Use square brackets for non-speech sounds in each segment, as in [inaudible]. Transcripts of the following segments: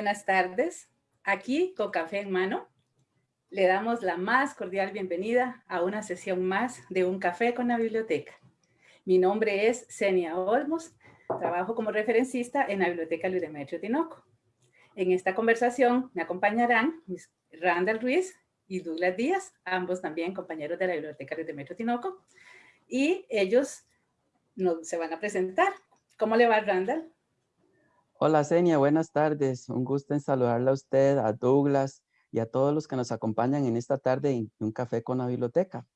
buenas tardes. Aquí, con café en mano, le damos la más cordial bienvenida a una sesión más de Un Café con la Biblioteca. Mi nombre es Senia Olmos, trabajo como referencista en la Biblioteca Luis Demetrio Tinoco. En esta conversación me acompañarán Randall Ruiz y Douglas Díaz, ambos también compañeros de la Biblioteca Luis Demetrio Tinoco, y ellos nos, se van a presentar. ¿Cómo le va, Randall? Hola, Senia, buenas tardes. Un gusto en saludarle a usted, a Douglas y a todos los que nos acompañan en esta tarde en Un Café con la Biblioteca.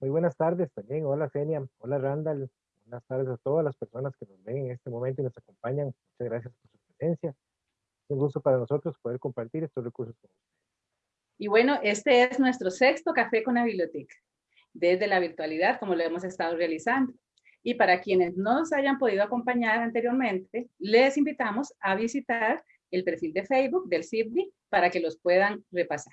Muy buenas tardes también. Hola, Senia. Hola, Randall. Buenas tardes a todas las personas que nos ven en este momento y nos acompañan. Muchas gracias por su presencia. Es un gusto para nosotros poder compartir estos recursos con ustedes. Y bueno, este es nuestro sexto Café con la Biblioteca, desde la virtualidad, como lo hemos estado realizando. Y para quienes no nos hayan podido acompañar anteriormente, les invitamos a visitar el perfil de Facebook del CIBDI para que los puedan repasar.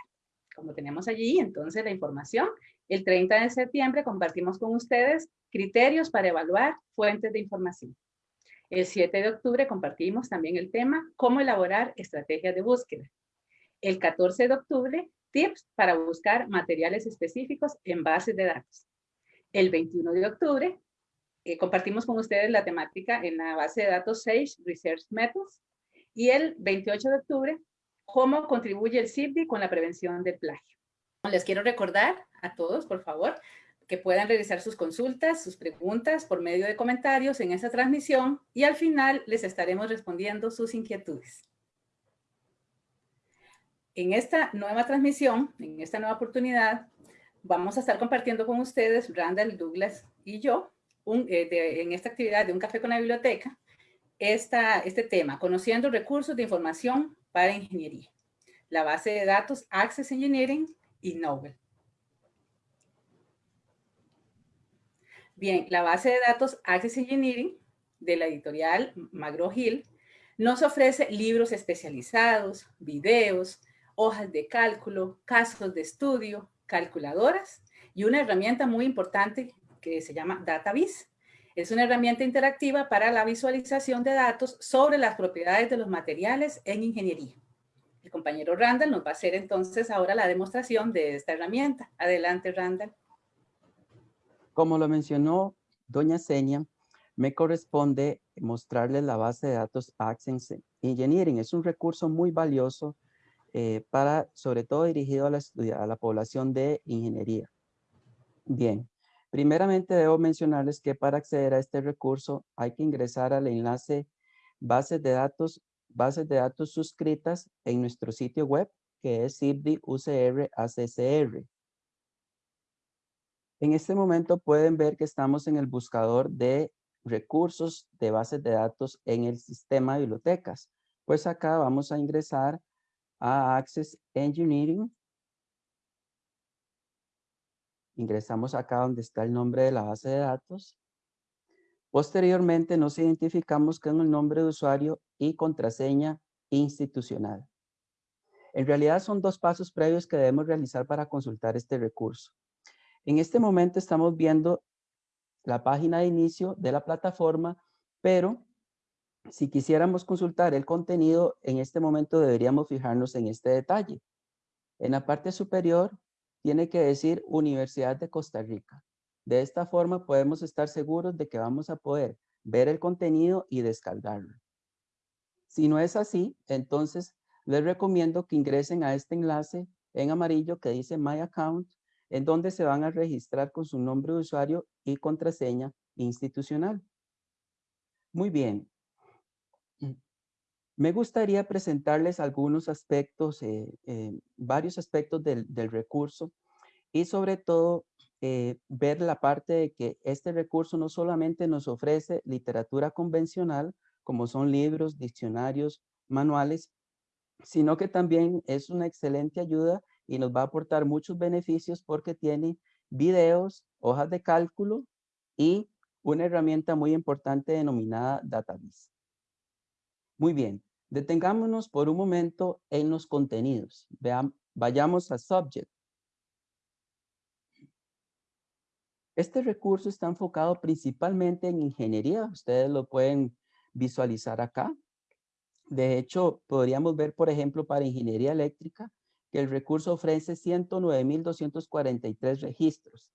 Como tenemos allí, entonces, la información, el 30 de septiembre compartimos con ustedes criterios para evaluar fuentes de información. El 7 de octubre compartimos también el tema cómo elaborar estrategias de búsqueda. El 14 de octubre, tips para buscar materiales específicos en bases de datos. El 21 de octubre, eh, compartimos con ustedes la temática en la base de datos Sage Research Methods. Y el 28 de octubre, cómo contribuye el CIBDI con la prevención del plagio. Les quiero recordar a todos, por favor, que puedan realizar sus consultas, sus preguntas por medio de comentarios en esta transmisión y al final les estaremos respondiendo sus inquietudes. En esta nueva transmisión, en esta nueva oportunidad, vamos a estar compartiendo con ustedes, Randall, Douglas y yo, eh, en esta actividad de Un Café con la Biblioteca, esta, este tema, conociendo recursos de información para ingeniería. La base de datos Access Engineering y Nobel. Bien, la base de datos Access Engineering de la editorial McGraw-Hill nos ofrece libros especializados, videos, hojas de cálculo, casos de estudio, calculadoras y una herramienta muy importante que se llama DataVis. Es una herramienta interactiva para la visualización de datos sobre las propiedades de los materiales en ingeniería. El compañero Randall nos va a hacer entonces ahora la demostración de esta herramienta. Adelante, Randall. Como lo mencionó doña Seña, me corresponde mostrarles la base de datos Access Engineering. Es un recurso muy valioso eh, para, sobre todo dirigido a la, a la población de ingeniería. Bien, Primeramente debo mencionarles que para acceder a este recurso hay que ingresar al enlace bases de datos, bases de datos suscritas en nuestro sitio web que es CIBDI UCR ACCR. En este momento pueden ver que estamos en el buscador de recursos de bases de datos en el sistema de bibliotecas. Pues acá vamos a ingresar a Access Engineering Ingresamos acá donde está el nombre de la base de datos. Posteriormente nos identificamos con el nombre de usuario y contraseña institucional. En realidad son dos pasos previos que debemos realizar para consultar este recurso. En este momento estamos viendo la página de inicio de la plataforma, pero si quisiéramos consultar el contenido, en este momento deberíamos fijarnos en este detalle. En la parte superior tiene que decir Universidad de Costa Rica. De esta forma podemos estar seguros de que vamos a poder ver el contenido y descargarlo. Si no es así, entonces les recomiendo que ingresen a este enlace en amarillo que dice My Account, en donde se van a registrar con su nombre de usuario y contraseña institucional. Muy bien, me gustaría presentarles algunos aspectos, eh, eh, varios aspectos del, recurso y sobre todo eh, ver la parte de que este recurso no solamente nos ofrece literatura convencional, como son libros, diccionarios, manuales, sino que también es una excelente ayuda y nos va a aportar muchos beneficios porque tiene videos, hojas de cálculo y una herramienta muy importante denominada Database. Muy bien, Detengámonos por un momento en los contenidos. Vean, vayamos a Subject. Este recurso está enfocado principalmente en ingeniería. Ustedes lo pueden visualizar acá. De hecho, podríamos ver, por ejemplo, para ingeniería eléctrica, que el recurso ofrece 109.243 registros.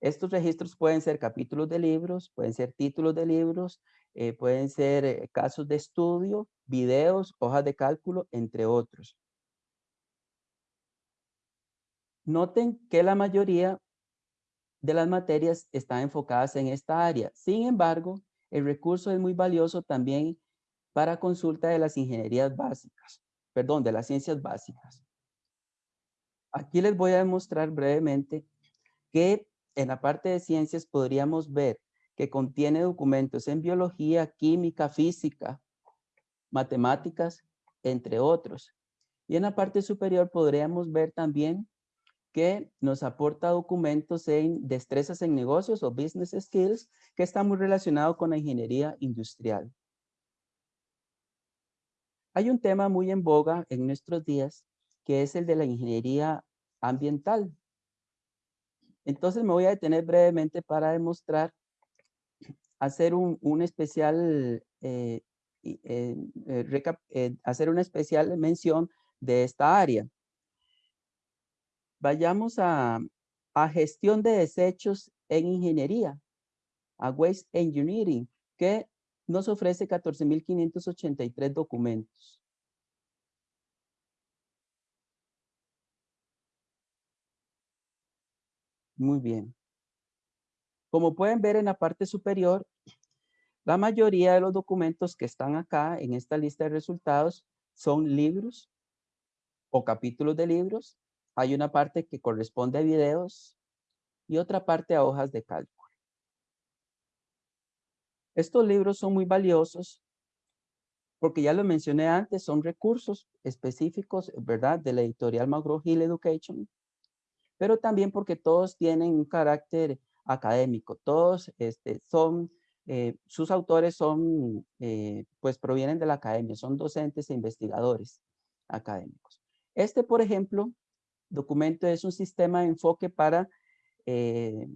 Estos registros pueden ser capítulos de libros, pueden ser títulos de libros, eh, pueden ser eh, casos de estudio, videos, hojas de cálculo, entre otros. Noten que la mayoría de las materias están enfocadas en esta área. Sin embargo, el recurso es muy valioso también para consulta de las ingenierías básicas, perdón, de las ciencias básicas. Aquí les voy a demostrar brevemente que en la parte de ciencias podríamos ver que contiene documentos en biología, química, física, matemáticas, entre otros. Y en la parte superior podríamos ver también que nos aporta documentos en destrezas en negocios o business skills que está muy relacionado con la ingeniería industrial. Hay un tema muy en boga en nuestros días que es el de la ingeniería ambiental. Entonces me voy a detener brevemente para demostrar, hacer un, especial, eh, eh, eh, hacer una especial mención de esta área. Vayamos a, a gestión de desechos en ingeniería, a Waste Engineering, que nos ofrece 14.583 documentos. Muy bien. Como pueden ver en la parte superior, la mayoría de los documentos que están acá en esta lista de resultados son libros o capítulos de libros. Hay una parte que corresponde a videos y otra parte a hojas de cálculo. Estos libros son muy valiosos porque ya lo mencioné antes, son recursos específicos, ¿verdad? De la editorial McGraw-Hill Education pero también porque todos tienen un carácter académico, todos este, son, eh, sus autores son, eh, pues provienen de la academia, son docentes e investigadores académicos. Este, por ejemplo, documento es un sistema de enfoque para eh,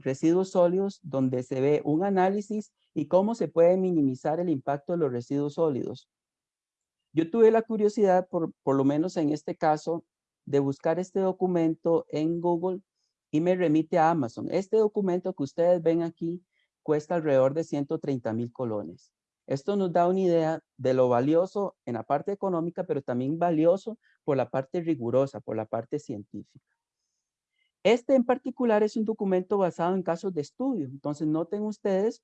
residuos sólidos donde se ve un análisis y cómo se puede minimizar el impacto de los residuos sólidos. Yo tuve la curiosidad, por, por lo menos en este caso, de buscar este documento en Google y me remite a Amazon. Este documento que ustedes ven aquí cuesta alrededor de 130 mil colones. Esto nos da una idea de lo valioso en la parte económica, pero también valioso por la parte rigurosa, por la parte científica. Este en particular es un documento basado en casos de estudio. Entonces noten ustedes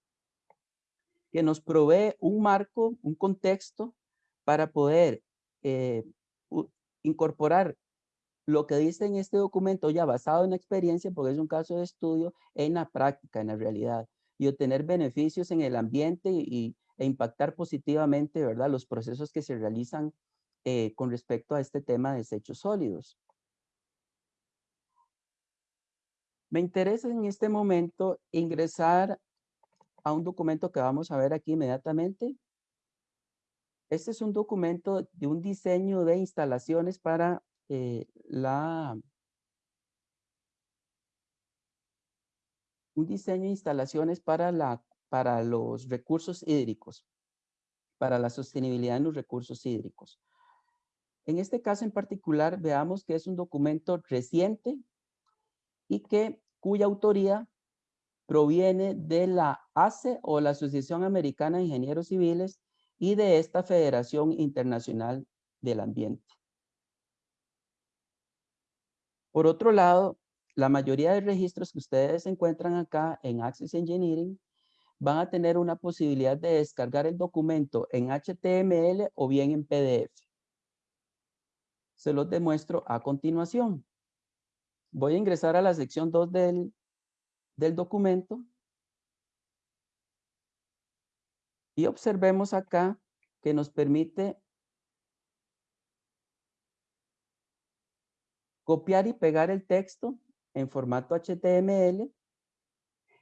que nos provee un marco, un contexto para poder eh, incorporar lo que dice en este documento ya basado en experiencia, porque es un caso de estudio, en la práctica, en la realidad, y obtener beneficios en el ambiente y, e impactar positivamente, ¿verdad?, los procesos que se realizan eh, con respecto a este tema de desechos sólidos. Me interesa en este momento ingresar a un documento que vamos a ver aquí inmediatamente. Este es un documento de un diseño de instalaciones para eh, un diseño de instalaciones para, la, para los recursos hídricos, para la sostenibilidad en los recursos hídricos. En este caso en particular, veamos que es un documento reciente y que cuya autoría proviene de la ACE o la Asociación Americana de Ingenieros Civiles y de esta Federación Internacional del Ambiente. Por otro lado, la mayoría de registros que ustedes encuentran acá en Access Engineering van a tener una posibilidad de descargar el documento en HTML o bien en PDF. Se los demuestro a continuación. Voy a ingresar a la sección 2 del, del documento. Y observemos acá que nos permite copiar y pegar el texto en formato HTML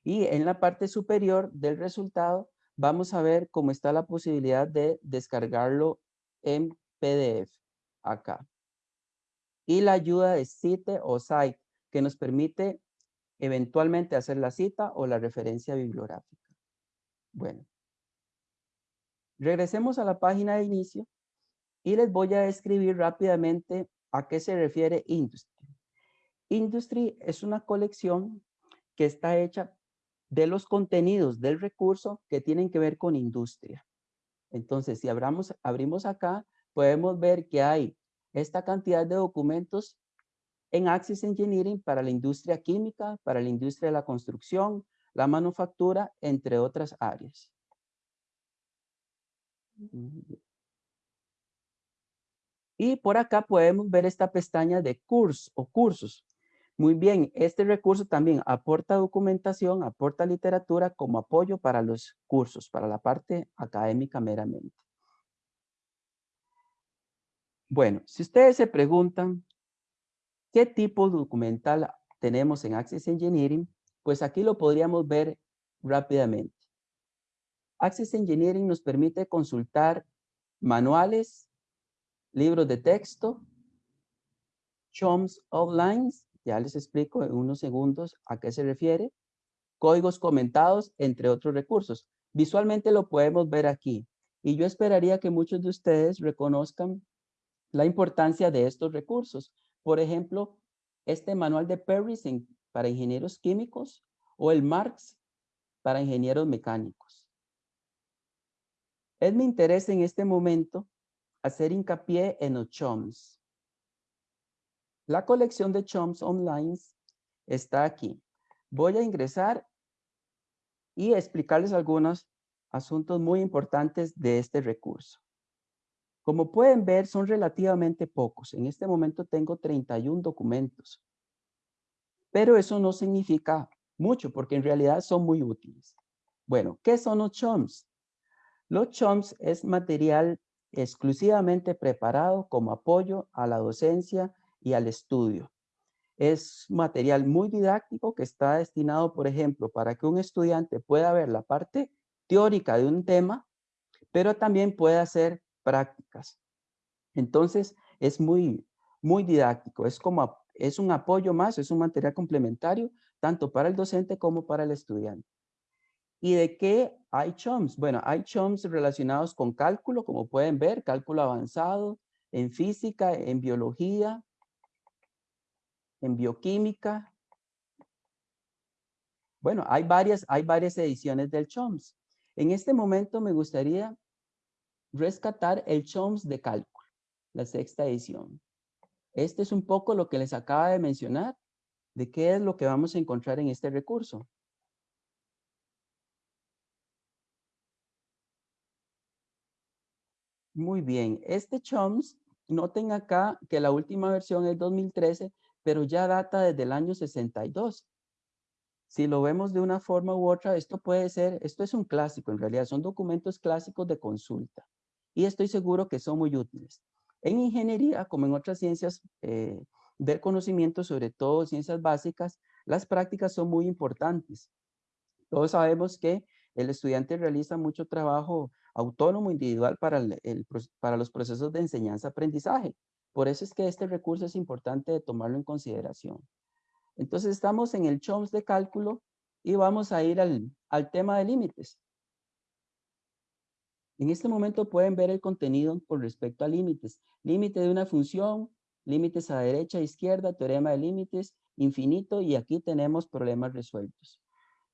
y en la parte superior del resultado vamos a ver cómo está la posibilidad de descargarlo en PDF acá. Y la ayuda de Cite o Site que nos permite eventualmente hacer la cita o la referencia bibliográfica. Bueno. regresemos a la página de inicio y les voy a describir rápidamente a qué se refiere Industry. Industry es una colección que está hecha de los contenidos del recurso que tienen que ver con industria. Entonces, si abramos, abrimos acá, podemos ver que hay esta cantidad de documentos en Access Engineering para la industria química, para la industria de la construcción, la manufactura, entre otras áreas. Y por acá podemos ver esta pestaña de cursos o cursos. Muy bien, este recurso también aporta documentación, aporta literatura como apoyo para los cursos, para la parte académica meramente. Bueno, si ustedes se preguntan qué tipo documental tenemos en Access Engineering, pues aquí lo podríamos ver rápidamente. Access Engineering nos permite consultar manuales, libros de texto, CHOMS outlines, ya les explico en unos segundos a qué se refiere, códigos comentados, entre otros recursos. Visualmente lo podemos ver aquí. Y yo esperaría que muchos de ustedes reconozcan la importancia de estos recursos. Por ejemplo, este manual de Perry para ingenieros químicos o el Marx para ingenieros mecánicos. Es mi interés en este momento hacer hincapié en los CHOMS. La colección de CHOMS online está aquí. Voy a ingresar y explicarles algunos asuntos muy importantes de este recurso. Como pueden ver, son relativamente pocos. En este momento tengo 31 documentos. Pero eso no significa mucho, porque en realidad son muy útiles. Bueno, ¿qué son los CHOMS? Los CHOMS es material exclusivamente preparado como apoyo a la docencia y al estudio. Es material muy didáctico que está destinado, por ejemplo, para que un estudiante pueda ver la parte teórica de un tema, pero también puede hacer prácticas. Entonces, es muy, muy didáctico. Es como, es un apoyo más, es un material complementario, tanto para el docente como para el estudiante. ¿Y de qué hay CHOMS? Bueno, hay CHOMS relacionados con cálculo, como pueden ver, cálculo avanzado, en física, en biología, en bioquímica. Bueno, hay varias, hay varias ediciones del CHOMS. En este momento me gustaría rescatar el CHOMS de cálculo, la sexta edición. Este es un poco lo que les acaba de mencionar, de qué es lo que vamos a encontrar en este recurso. Muy bien, este CHOMS, noten acá que la última versión es 2013, pero ya data desde el año 62. Si lo vemos de una forma u otra, esto puede ser, esto es un clásico en realidad, son documentos clásicos de consulta. Y estoy seguro que son muy útiles. En ingeniería, como en otras ciencias eh, del conocimiento, sobre todo ciencias básicas, las prácticas son muy importantes. Todos sabemos que el estudiante realiza mucho trabajo autónomo individual para, para los procesos de enseñanza-aprendizaje. Por eso es que este recurso es importante de tomarlo en consideración. Entonces estamos en el CHOMS de cálculo y vamos a ir al, al tema de límites. En este momento pueden ver el contenido con respecto a límites. Límite de una función, límites a derecha, e izquierda, teorema de límites, infinito y aquí tenemos problemas resueltos.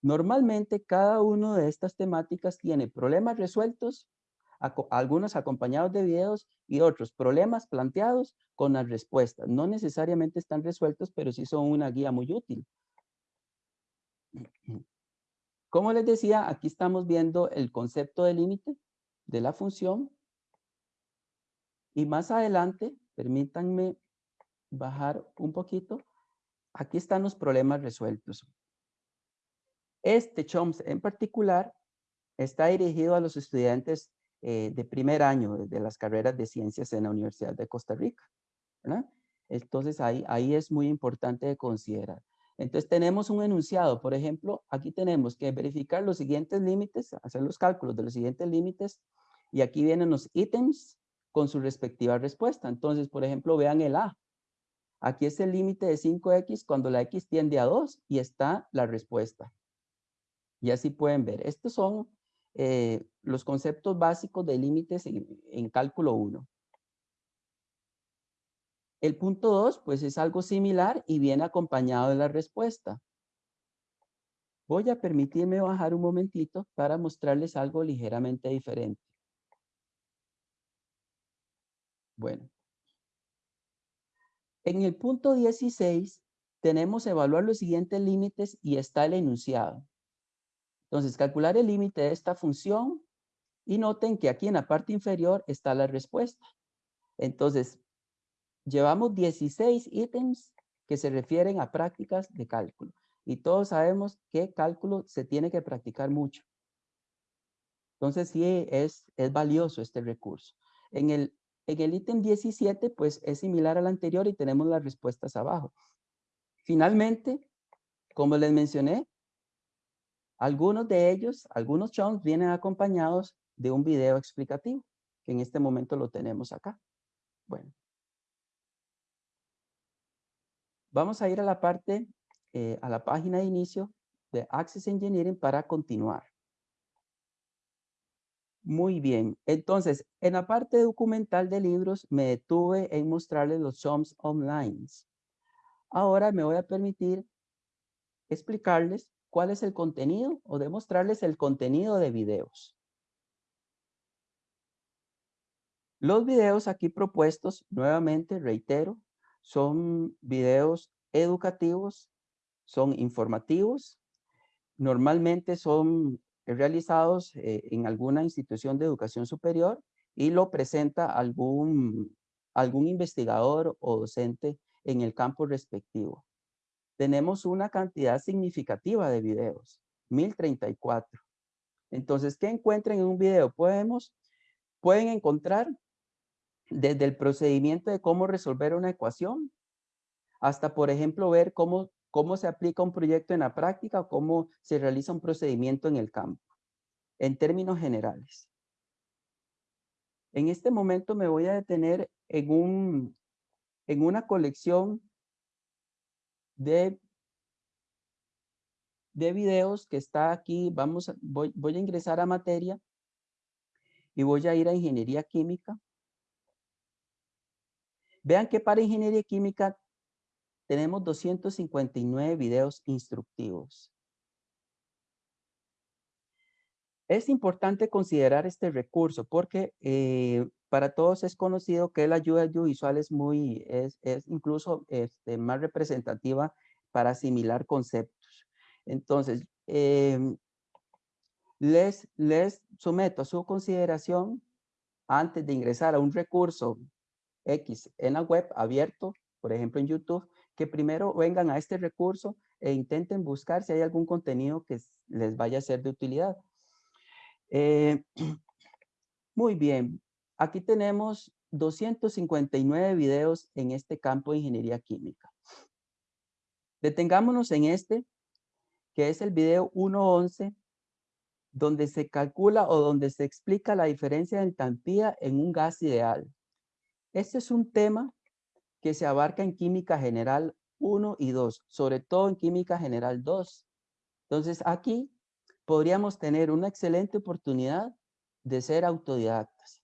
Normalmente cada una de estas temáticas tiene problemas resueltos, algunos acompañados de videos y otros problemas planteados con las respuestas. No necesariamente están resueltos, pero sí son una guía muy útil. Como les decía, aquí estamos viendo el concepto de límite de la función. Y más adelante, permítanme bajar un poquito. Aquí están los problemas resueltos. Este CHOMS en particular está dirigido a los estudiantes eh, de primer año de las carreras de ciencias en la Universidad de Costa Rica. Entonces ahí, ahí es muy importante de considerar. Entonces tenemos un enunciado, por ejemplo, aquí tenemos que verificar los siguientes límites, hacer los cálculos de los siguientes límites y aquí vienen los ítems con su respectiva respuesta. Entonces, por ejemplo, vean el A. Aquí es el límite de 5x cuando la x tiende a 2 y está la respuesta. Y así pueden ver. Estos son eh, los conceptos básicos de límites en, cálculo 1. El punto 2, pues es algo similar y viene acompañado de la respuesta. Voy a permitirme bajar un momentito para mostrarles algo ligeramente diferente. Bueno. En el punto 16 tenemos evaluar los siguientes límites y está el enunciado. Entonces, calcular el límite de esta función y noten que aquí en la parte inferior está la respuesta. Entonces, llevamos 16 ítems que se refieren a prácticas de cálculo. Y todos sabemos que cálculo se tiene que practicar mucho. Entonces, sí es, es valioso este recurso. En el, en el ítem 17, pues es similar al anterior y tenemos las respuestas abajo. Finalmente, como les mencioné, algunos de ellos, algunos chunks vienen acompañados de un video explicativo, que en este momento lo tenemos acá. Bueno. Vamos a ir a la parte, eh, a la página de inicio de Access Engineering para continuar. Muy bien. Entonces, en la parte documental de libros me detuve en mostrarles los chunks online. Ahora me voy a permitir explicarles cuál es el contenido o demostrarles el contenido de videos. Los videos aquí propuestos, nuevamente reitero, son videos educativos, son informativos, normalmente son realizados eh, en alguna institución de educación superior y lo presenta algún, algún investigador o docente en el campo respectivo. Tenemos una cantidad significativa de videos, 1034. Entonces, ¿qué encuentran en un video? Podemos, pueden encontrar desde el procedimiento de cómo resolver una ecuación, hasta, por ejemplo, ver cómo, cómo se aplica un proyecto en la práctica o cómo se realiza un procedimiento en el campo, en términos generales. En este momento me voy a detener en un, en una colección de, de videos que está aquí. Vamos, voy, voy a ingresar a materia y voy a ir a ingeniería química. Vean que para ingeniería química tenemos 259 videos instructivos. Es importante considerar este recurso porque eh, para todos es conocido que la ayuda audiovisual es muy, es, incluso este, más representativa para asimilar conceptos. Entonces, em, les, les someto a su consideración antes de ingresar a un recurso X en la web abierto, por ejemplo en YouTube, que primero vengan a este recurso e intenten buscar si hay algún contenido que les vaya a ser de utilidad. Eh, [clears throat] muy bien, aquí tenemos 259 videos en este campo de ingeniería química. Detengámonos en este, que es el video 1.11, donde se calcula o donde se explica la diferencia de entalpía en un gas ideal. Este es un tema que se abarca en química general 1 y 2, sobre todo en química general 2. Entonces aquí podríamos tener una excelente oportunidad de ser autodidactas.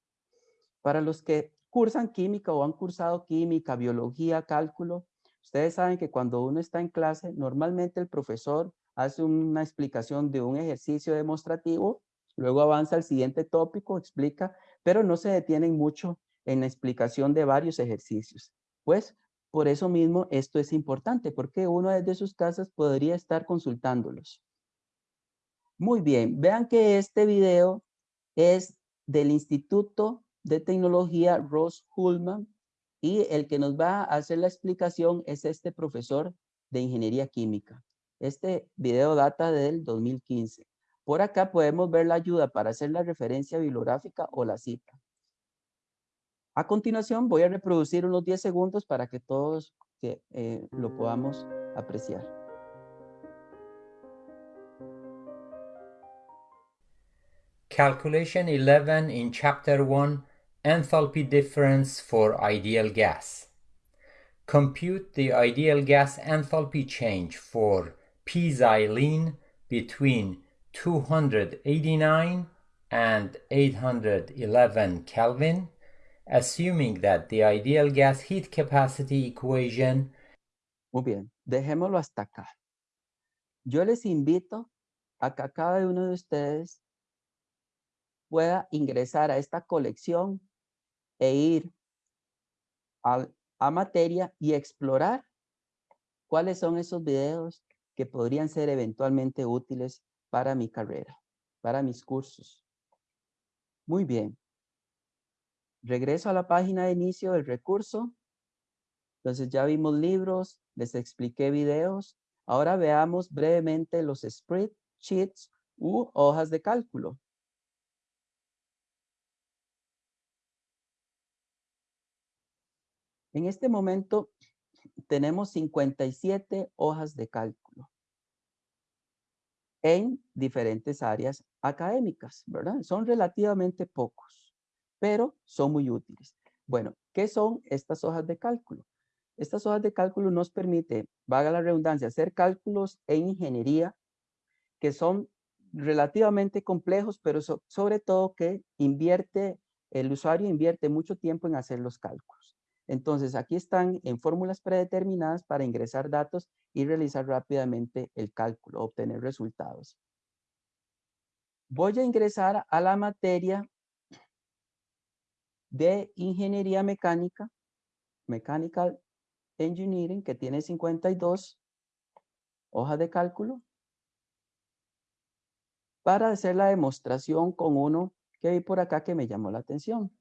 Para los que cursan química o han cursado química, biología, cálculo, ustedes saben que cuando uno está en clase, normalmente el profesor hace una explicación de un ejercicio demostrativo, luego avanza al siguiente tópico, explica, pero no se detienen mucho en la explicación de varios ejercicios. Pues por eso mismo esto es importante, porque uno desde sus casas podría estar consultándolos. Muy bien, vean que este video es del Instituto de Tecnología Ross Hullman y el que nos va a hacer la explicación es este profesor de Ingeniería Química. Este video data del 2015. Por acá podemos ver la ayuda para hacer la referencia bibliográfica o la cita. A continuación voy a reproducir unos 10 segundos para que todos eh, lo podamos apreciar. Calculation 11 in Chapter 1 Enthalpy Difference for Ideal Gas. Compute the ideal gas enthalpy change for p-xylene between 289 and 811 Kelvin, assuming that the ideal gas heat capacity equation Muy bien, dejémoslo hasta acá. Yo les invito a que cada uno de ustedes pueda ingresar a esta colección e ir a, a materia y explorar cuáles son esos videos que podrían ser eventualmente útiles para mi carrera, para mis cursos. Muy bien. Regreso a la página de inicio del recurso. Entonces ya vimos libros, les expliqué videos. Ahora veamos brevemente los spreadsheets u hojas de cálculo. En este momento tenemos 57 hojas de cálculo en diferentes áreas académicas, ¿verdad? Son relativamente pocos, pero son muy útiles. Bueno, ¿qué son estas hojas de cálculo? Estas hojas de cálculo nos permite, vaga la redundancia, hacer cálculos en ingeniería que son relativamente complejos, pero sobre todo que invierte, el usuario invierte mucho tiempo en hacer los cálculos. Entonces, aquí están en fórmulas predeterminadas para ingresar datos y realizar rápidamente el cálculo, obtener resultados. Voy a ingresar a la materia de ingeniería mecánica, mechanical engineering, que tiene 52 hojas de cálculo, para hacer la demostración con uno que vi por acá que me llamó la atención.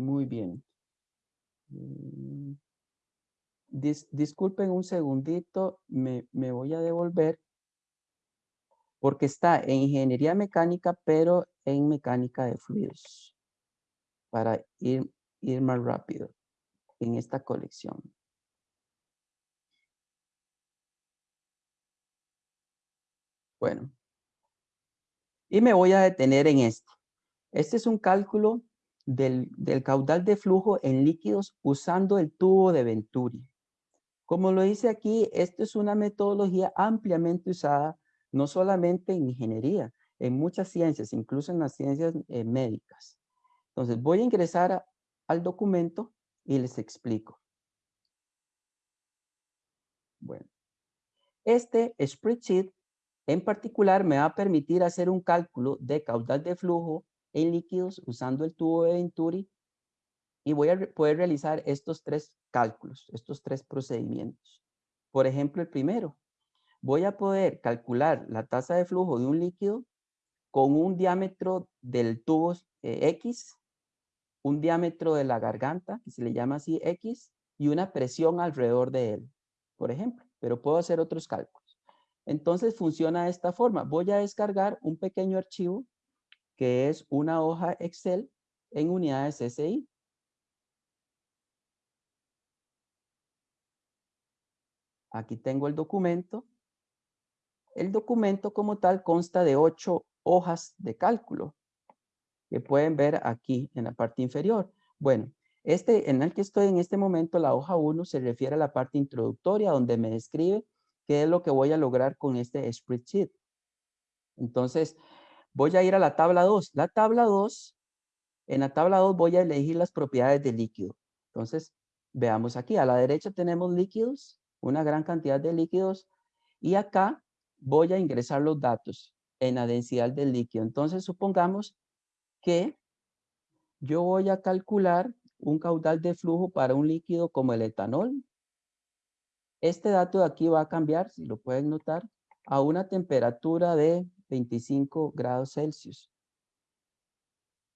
Muy bien. Mm, disculpen un segundito, me, me voy a devolver porque está en ingeniería mecánica, pero en mecánica de fluidos, para ir, ir más rápido en esta colección. Bueno, y me voy a detener en esto. Este es un cálculo del, caudal de flujo en líquidos usando el tubo de Venturi. Como lo dice aquí, esto es una metodología ampliamente usada, no solamente en ingeniería, en muchas ciencias, incluso en las ciencias eh, médicas. Entonces, voy a ingresar al documento y les explico. Bueno, este spreadsheet en particular me va a permitir hacer un cálculo de caudal de flujo en líquidos usando el tubo de Venturi y voy a poder realizar estos tres cálculos, estos tres procedimientos. Por ejemplo, el primero, voy a poder calcular la tasa de flujo de un líquido con un diámetro del tubo eh, X, un diámetro de la garganta, que se le llama así X, y una presión alrededor de él, por ejemplo. Pero puedo hacer otros cálculos. Entonces funciona de esta forma. Voy a descargar un pequeño archivo que es una hoja Excel en unidades SI. Aquí tengo el documento. El documento como tal consta de ocho hojas de cálculo que pueden ver aquí en la parte inferior. Bueno, este en el que estoy en este momento, la hoja 1 se refiere a la parte introductoria donde me describe qué es lo que voy a lograr con este spreadsheet. Entonces, Voy a ir a la tabla 2. La tabla 2, en la tabla 2 voy a elegir las propiedades del líquido. Entonces, veamos aquí. A la derecha tenemos líquidos, una gran cantidad de líquidos. Y acá voy a ingresar los datos en la densidad del líquido. Entonces, supongamos que yo voy a calcular un caudal de flujo para un líquido como el etanol. Este dato de aquí va a cambiar, si lo pueden notar, a una temperatura de 25 grados Celsius.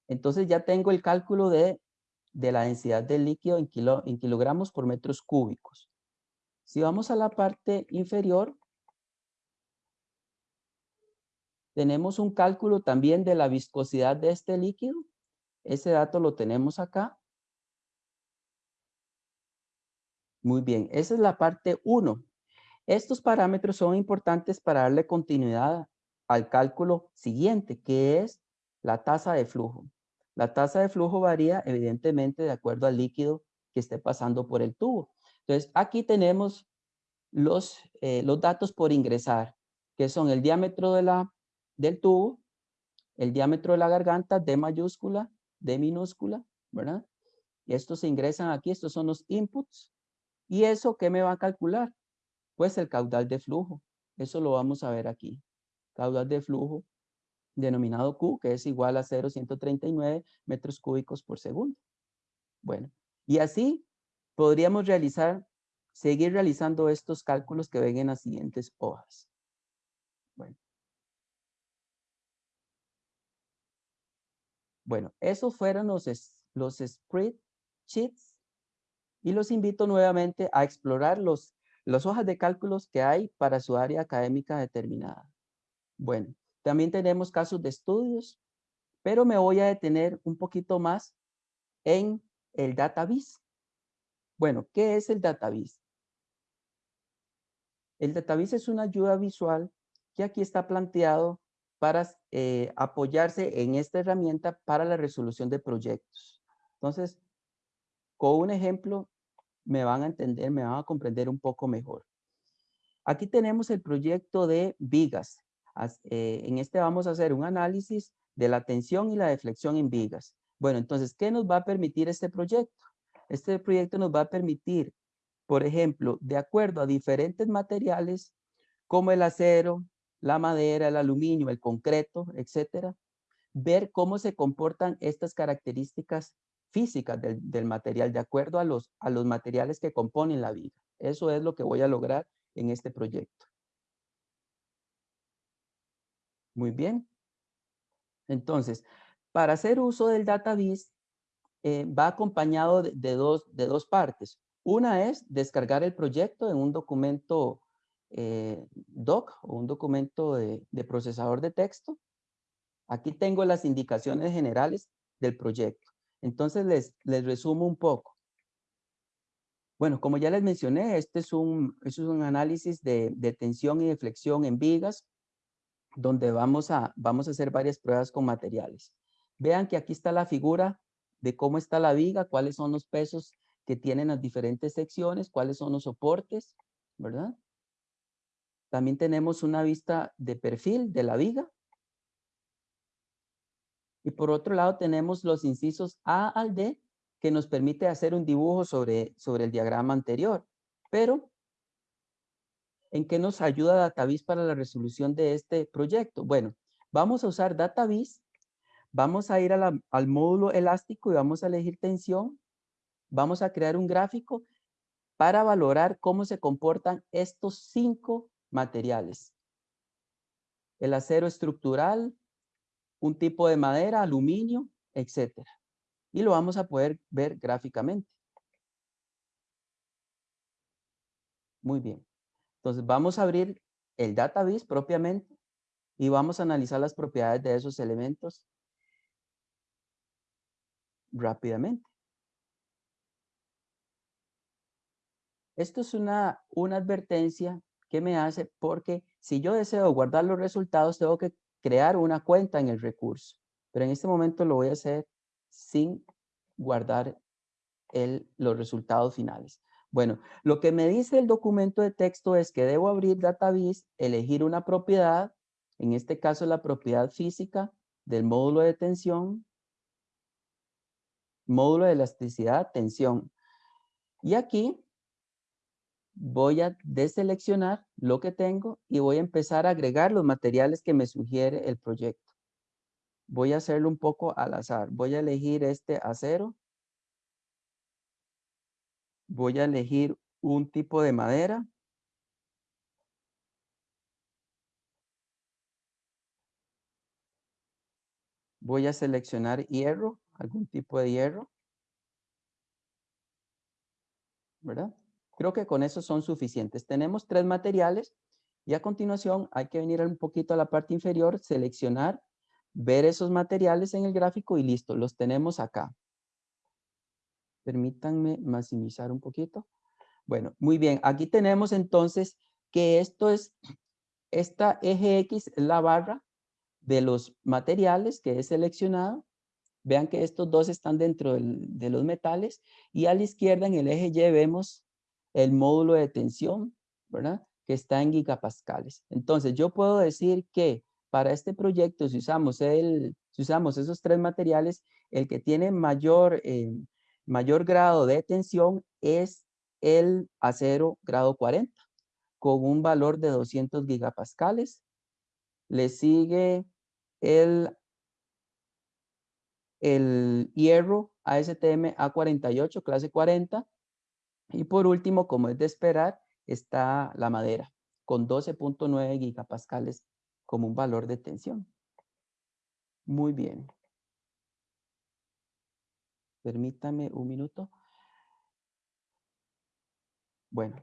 Entonces ya tengo el cálculo de, de la densidad del líquido en, kilo, en kilogramos por metros cúbicos. Si vamos a la parte inferior, tenemos un cálculo también de la viscosidad de este líquido. Ese dato lo tenemos acá. Muy bien, esa es la parte 1. Estos parámetros son importantes para darle continuidad al cálculo siguiente, que es la tasa de flujo. La tasa de flujo varía evidentemente de acuerdo al líquido que esté pasando por el tubo. Entonces, aquí tenemos los, eh, los datos por ingresar, que son el diámetro de la, del tubo, el diámetro de la garganta, D mayúscula, D minúscula, ¿verdad? Y estos se ingresan aquí, estos son los inputs. ¿Y eso qué me va a calcular? Pues el caudal de flujo. Eso lo vamos a ver aquí. Caudal de flujo denominado Q, que es igual a 0,139 metros cúbicos por segundo. Bueno, y así podríamos realizar, seguir realizando estos cálculos que ven en las siguientes hojas. Bueno. Bueno, esos fueron los, los spreadsheets y los invito nuevamente a explorar los, las hojas de cálculos que hay para su área académica determinada. Bueno, también tenemos casos de estudios, pero me voy a detener un poquito más en el database. Bueno, ¿qué es el database? El database es una ayuda visual que aquí está planteado para eh, apoyarse en esta herramienta para la resolución de proyectos. Entonces, con un ejemplo me van a entender, me van a comprender un poco mejor. Aquí tenemos el proyecto de vigas. Eh, en este vamos a hacer un análisis de la tensión y la deflexión en vigas. Bueno, entonces, ¿qué nos va a permitir este proyecto? Este proyecto nos va a permitir, por ejemplo, de acuerdo a diferentes materiales, como el acero, la madera, el aluminio, el concreto, etcétera, ver cómo se comportan estas características físicas del, material de acuerdo a los, a los materiales que componen la viga. Eso es lo que voy a lograr en este proyecto. Muy bien. Entonces, para hacer uso del database, eh, va acompañado de, dos, de dos partes. Una es descargar el proyecto en un documento eh, doc o un documento de, procesador de texto. Aquí tengo las indicaciones generales del proyecto. Entonces les, les resumo un poco. Bueno, como ya les mencioné, este es un, es un análisis de, de tensión y de flexión en vigas donde vamos a, vamos a hacer varias pruebas con materiales. Vean que aquí está la figura de cómo está la viga, cuáles son los pesos que tienen las diferentes secciones, cuáles son los soportes, ¿verdad? También tenemos una vista de perfil de la viga. Y por otro lado tenemos los incisos A al D, que nos permite hacer un dibujo sobre, sobre el diagrama anterior. Pero ¿En qué nos ayuda DataVis para la resolución de este proyecto? Bueno, vamos a usar DataVis, vamos a ir al módulo elástico y vamos a elegir tensión, vamos a crear un gráfico para valorar cómo se comportan estos cinco materiales. El acero estructural, un tipo de madera, aluminio, etc. Y lo vamos a poder ver gráficamente. Muy bien. Entonces vamos a abrir el database propiamente y vamos a analizar las propiedades de esos elementos rápidamente. Esto es una, una advertencia que me hace porque si yo deseo guardar los resultados, tengo que crear una cuenta en el recurso. Pero en este momento lo voy a hacer sin guardar el, los resultados finales. Bueno, lo que me dice el documento de texto es que debo abrir Database, elegir una propiedad, en este caso la propiedad física del módulo de tensión, módulo de elasticidad, tensión. Y aquí voy a deseleccionar lo que tengo y voy a empezar a agregar los materiales que me sugiere el proyecto. Voy a hacerlo un poco al azar. Voy a elegir este acero voy a elegir un tipo de madera. Voy a seleccionar hierro, algún tipo de hierro. ¿Verdad? Creo que con eso son suficientes. Tenemos tres materiales y a continuación hay que venir un poquito a la parte inferior, seleccionar, ver esos materiales en el gráfico y listo, los tenemos acá. Permítanme maximizar un poquito. Bueno, muy bien. Aquí tenemos entonces que esto es, esta eje X es la barra de los materiales que he seleccionado. Vean que estos dos están dentro de los metales y a la izquierda en el eje Y vemos el módulo de tensión ¿verdad? Que está en gigapascales. Entonces, yo puedo decir que para este proyecto, si usamos, el, si usamos esos tres materiales, el que tiene mayor, eh, mayor grado de tensión es el acero grado 40, con un valor de 200 gigapascales. Le sigue el, hierro ASTM A48, clase 40. Y por último, como es de esperar, está la madera, con 12.9 gigapascales como un valor de tensión. Muy bien. Permítame un minuto. Bueno,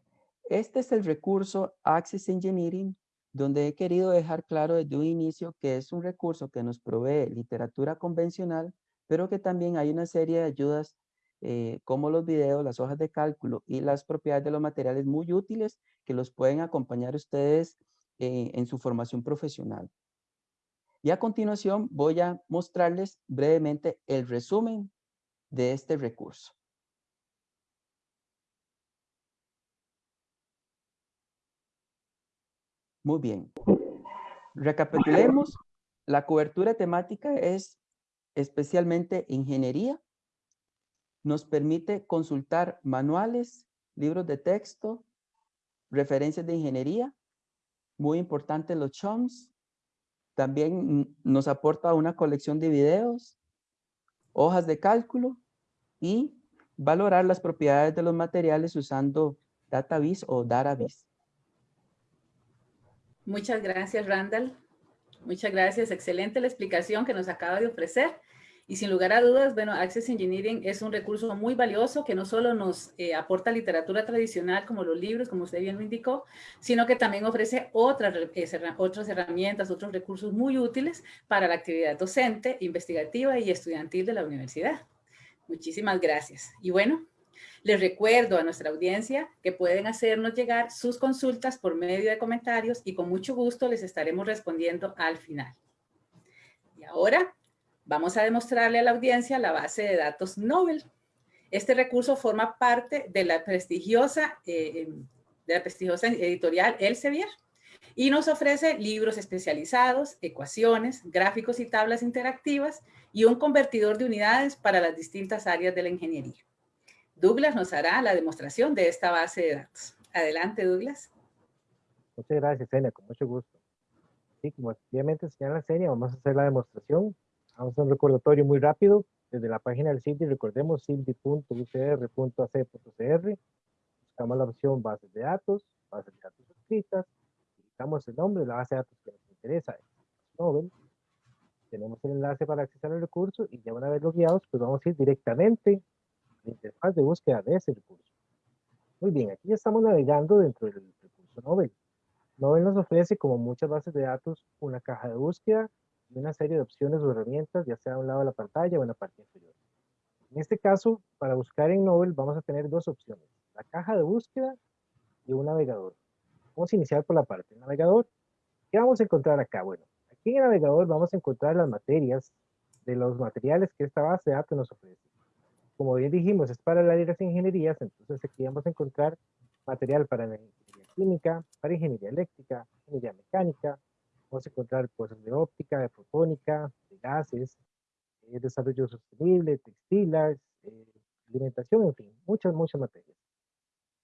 este es el recurso Access Engineering, donde he querido dejar claro desde un inicio que es un recurso que nos provee literatura convencional, pero que también hay una serie de ayudas eh, como los videos, las hojas de cálculo y las propiedades de los materiales muy útiles que los pueden acompañar ustedes eh, en su formación profesional. Y a continuación voy a mostrarles brevemente el resumen de este recurso. Muy bien. Recapitulemos. La cobertura temática es especialmente ingeniería. Nos permite consultar manuales, libros de texto, referencias de ingeniería, muy importante los CHOMS. También nos aporta una colección de videos, hojas de cálculo y valorar las propiedades de los materiales usando DataVis o DataVis. Muchas gracias, Randall. Muchas gracias. Excelente la explicación que nos acaba de ofrecer. Y sin lugar a dudas, bueno, Access Engineering es un recurso muy valioso que no solo nos eh, aporta literatura tradicional como los libros, como usted bien lo indicó, sino que también ofrece otras, eh, otras herramientas, otros recursos muy útiles para la actividad docente, investigativa y estudiantil de la universidad. Muchísimas gracias. Y bueno, les recuerdo a nuestra audiencia que pueden hacernos llegar sus consultas por medio de comentarios y con mucho gusto les estaremos respondiendo al final. Y ahora Vamos a demostrarle a la audiencia la base de datos Nobel. Este recurso forma parte de la prestigiosa, eh, em, de la prestigiosa editorial Elsevier y nos ofrece libros especializados, ecuaciones, gráficos y tablas interactivas y un convertidor de unidades para las distintas áreas de la ingeniería. Douglas nos hará la demostración de esta base de datos. Adelante, Douglas. Muchas gracias, Senia, con mucho gusto. Sí, como efectivamente señala Senia, vamos a hacer la demostración Vamos a un recordatorio muy rápido. Desde la página del CIDI, recordemos CIDI.ucr.cr. Buscamos la opción bases de datos, bases de datos escritas. Ubicamos el nombre de la base de datos que nos interesa, Nobel. Tenemos el enlace para acceder al recurso y ya una vez logueados, pues vamos a ir directamente a la interfaz de búsqueda de ese recurso. Muy bien, aquí ya estamos navegando dentro del recurso Nobel. Nobel nos ofrece, como muchas bases de datos, una caja de búsqueda una serie de opciones o herramientas, ya sea a un lado de la pantalla o en la parte inferior. En este caso, para buscar en Nobel vamos a tener dos opciones, la caja de búsqueda y un navegador. Vamos a iniciar por la parte del navegador. ¿Qué vamos a encontrar acá? Bueno, aquí en el navegador vamos a encontrar las materias de los materiales que esta base de datos nos ofrece. Como bien dijimos, es para las áreas de ingenierías, entonces aquí vamos a encontrar material para la ingeniería química, para ingeniería eléctrica, ingeniería mecánica, Vamos a encontrar cosas de óptica, de fotónica, de gases, eh, desarrollo sostenible, textiles, eh, alimentación, en fin, muchas, muchas materias.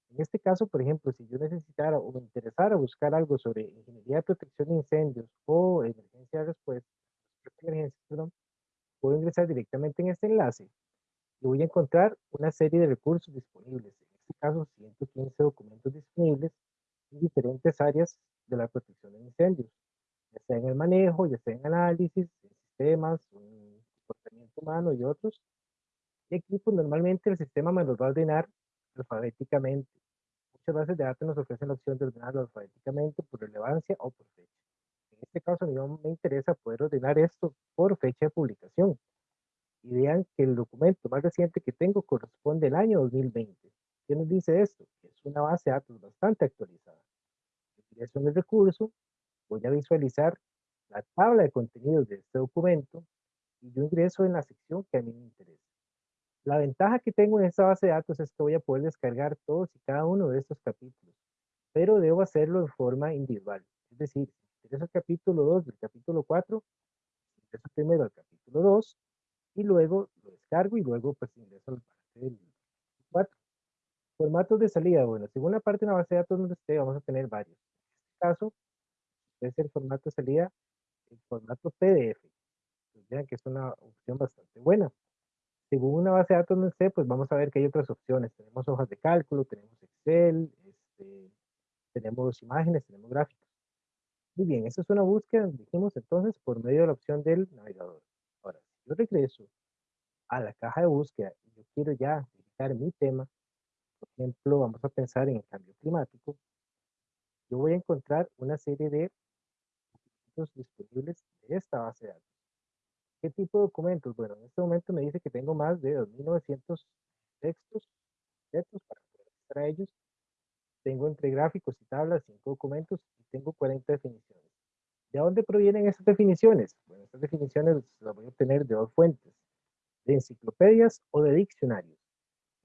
En este caso, por ejemplo, si yo necesitara o me interesara buscar algo sobre ingeniería de protección de incendios o emergencia de respuesta, perdón, puedo ingresar directamente en este enlace y voy a encontrar una serie de recursos disponibles. En este caso, 115 documentos disponibles en diferentes áreas de la protección de incendios ya sea en el manejo, ya sea en análisis, en sistemas, en comportamiento humano y otros. Y aquí, pues normalmente el sistema me los va a ordenar alfabéticamente. Muchas bases de datos nos ofrecen la opción de ordenarlo alfabéticamente por relevancia o por fecha. En este caso, a mí me interesa poder ordenar esto por fecha de publicación. Y vean que el documento más reciente que tengo corresponde al año 2020. ¿Qué nos dice esto? Es una base de datos bastante actualizada. Utilización del recurso, voy a visualizar la tabla de contenidos de este documento y yo ingreso en la sección que a mí me interesa. La ventaja que tengo en esta base de datos es que voy a poder descargar todos y cada uno de estos capítulos. pero debo hacerlo de forma individual. Es decir, ingreso al capítulo 2 del capítulo 4, ingreso primero al capítulo 2 y luego lo descargo y luego pues ingreso al parte del 4. Formatos de salida, bueno, según la parte de la base de datos donde esté, vamos a tener varios. En este caso, es el formato de salida, el formato PDF. Pues vean que es una opción bastante buena. Según una base de datos donde esté, pues vamos a ver que hay otras opciones. Tenemos hojas de cálculo, tenemos Excel, este, tenemos imágenes, tenemos gráficos. Muy bien, esa es una búsqueda, dijimos entonces, por medio de la opción del navegador. Ahora, si yo regreso a la caja de búsqueda y yo quiero ya editar mi tema, por ejemplo, vamos a pensar en el cambio climático, yo voy a encontrar una serie de disponibles de esta base de datos. ¿Qué tipo de documentos? Bueno, en este momento me dice que tengo más de 2.900 textos, textos para poder ellos. Tengo entre gráficos y tablas cinco documentos y tengo 40 definiciones. ¿De dónde provienen esas definiciones? Bueno, estas definiciones las voy a obtener de dos fuentes, de enciclopedias o de diccionarios.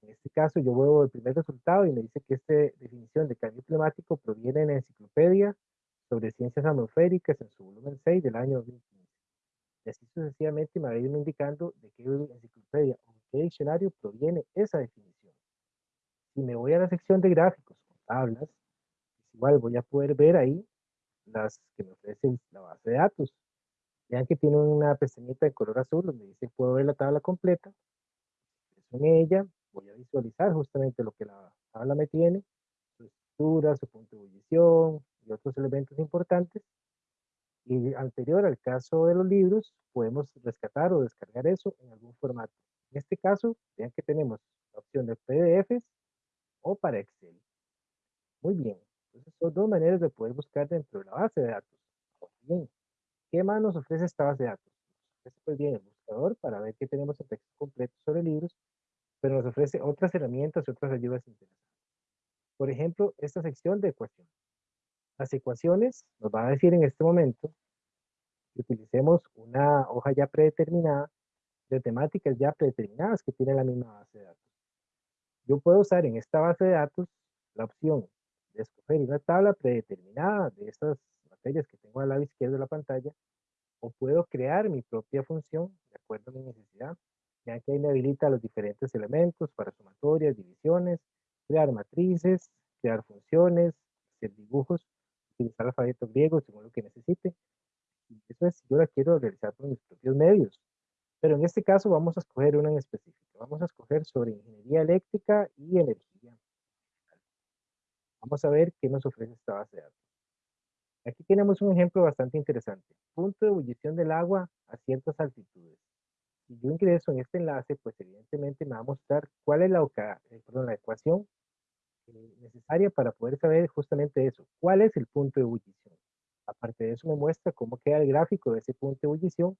En este caso yo veo el primer resultado y me dice que esta definición de cambio climático proviene de la enciclopedia sobre ciencias atmosféricas en su volumen 6 del año 2015. Y así sucesivamente me va a ir indicando de qué enciclopedia o qué diccionario proviene esa definición. Si me voy a la sección de gráficos o tablas, pues igual voy a poder ver ahí las que me ofrecen la base de datos. Vean que tiene una pestañita de color azul donde dice puedo ver la tabla completa. En ella voy a visualizar justamente lo que la tabla me tiene, su estructura, su punto de ebullición y otros elementos importantes. Y anterior al caso de los libros, podemos rescatar o descargar eso en algún formato. En este caso, vean que tenemos la opción de PDFs o para Excel. Muy bien, entonces son dos maneras de poder buscar dentro de la base de datos. bien, ¿qué más nos ofrece esta base de datos? Nos pues bien el buscador para ver que tenemos el texto completo sobre libros pero nos ofrece otras herramientas y otras ayudas interesantes. Por ejemplo, esta sección de ecuaciones. Las ecuaciones nos van a decir en este momento que utilicemos una hoja ya predeterminada de temáticas ya predeterminadas que tiene la misma base de datos. Yo puedo usar en esta base de datos la opción de escoger una tabla predeterminada de estas materias que tengo al lado izquierdo de la pantalla o puedo crear mi propia función de acuerdo a mi necesidad ya que ahí me habilita los diferentes elementos para sumatorias, divisiones, crear matrices, crear funciones, hacer dibujos, utilizar alfabeto griego según lo que necesite. eso es, yo la quiero realizar por mis propios medios. Pero en este caso vamos a escoger una en específico. Vamos a escoger sobre ingeniería eléctrica y energía. Vamos a ver qué nos ofrece esta base de datos. Aquí tenemos un ejemplo bastante interesante. Punto de ebullición del agua a ciertas altitudes si yo ingreso en este enlace, pues evidentemente me va a mostrar cuál es la, eh, la ecuación necesaria para poder saber justamente eso, cuál es el punto de ebullición. Aparte de eso me muestra cómo queda el gráfico de ese punto de ebullición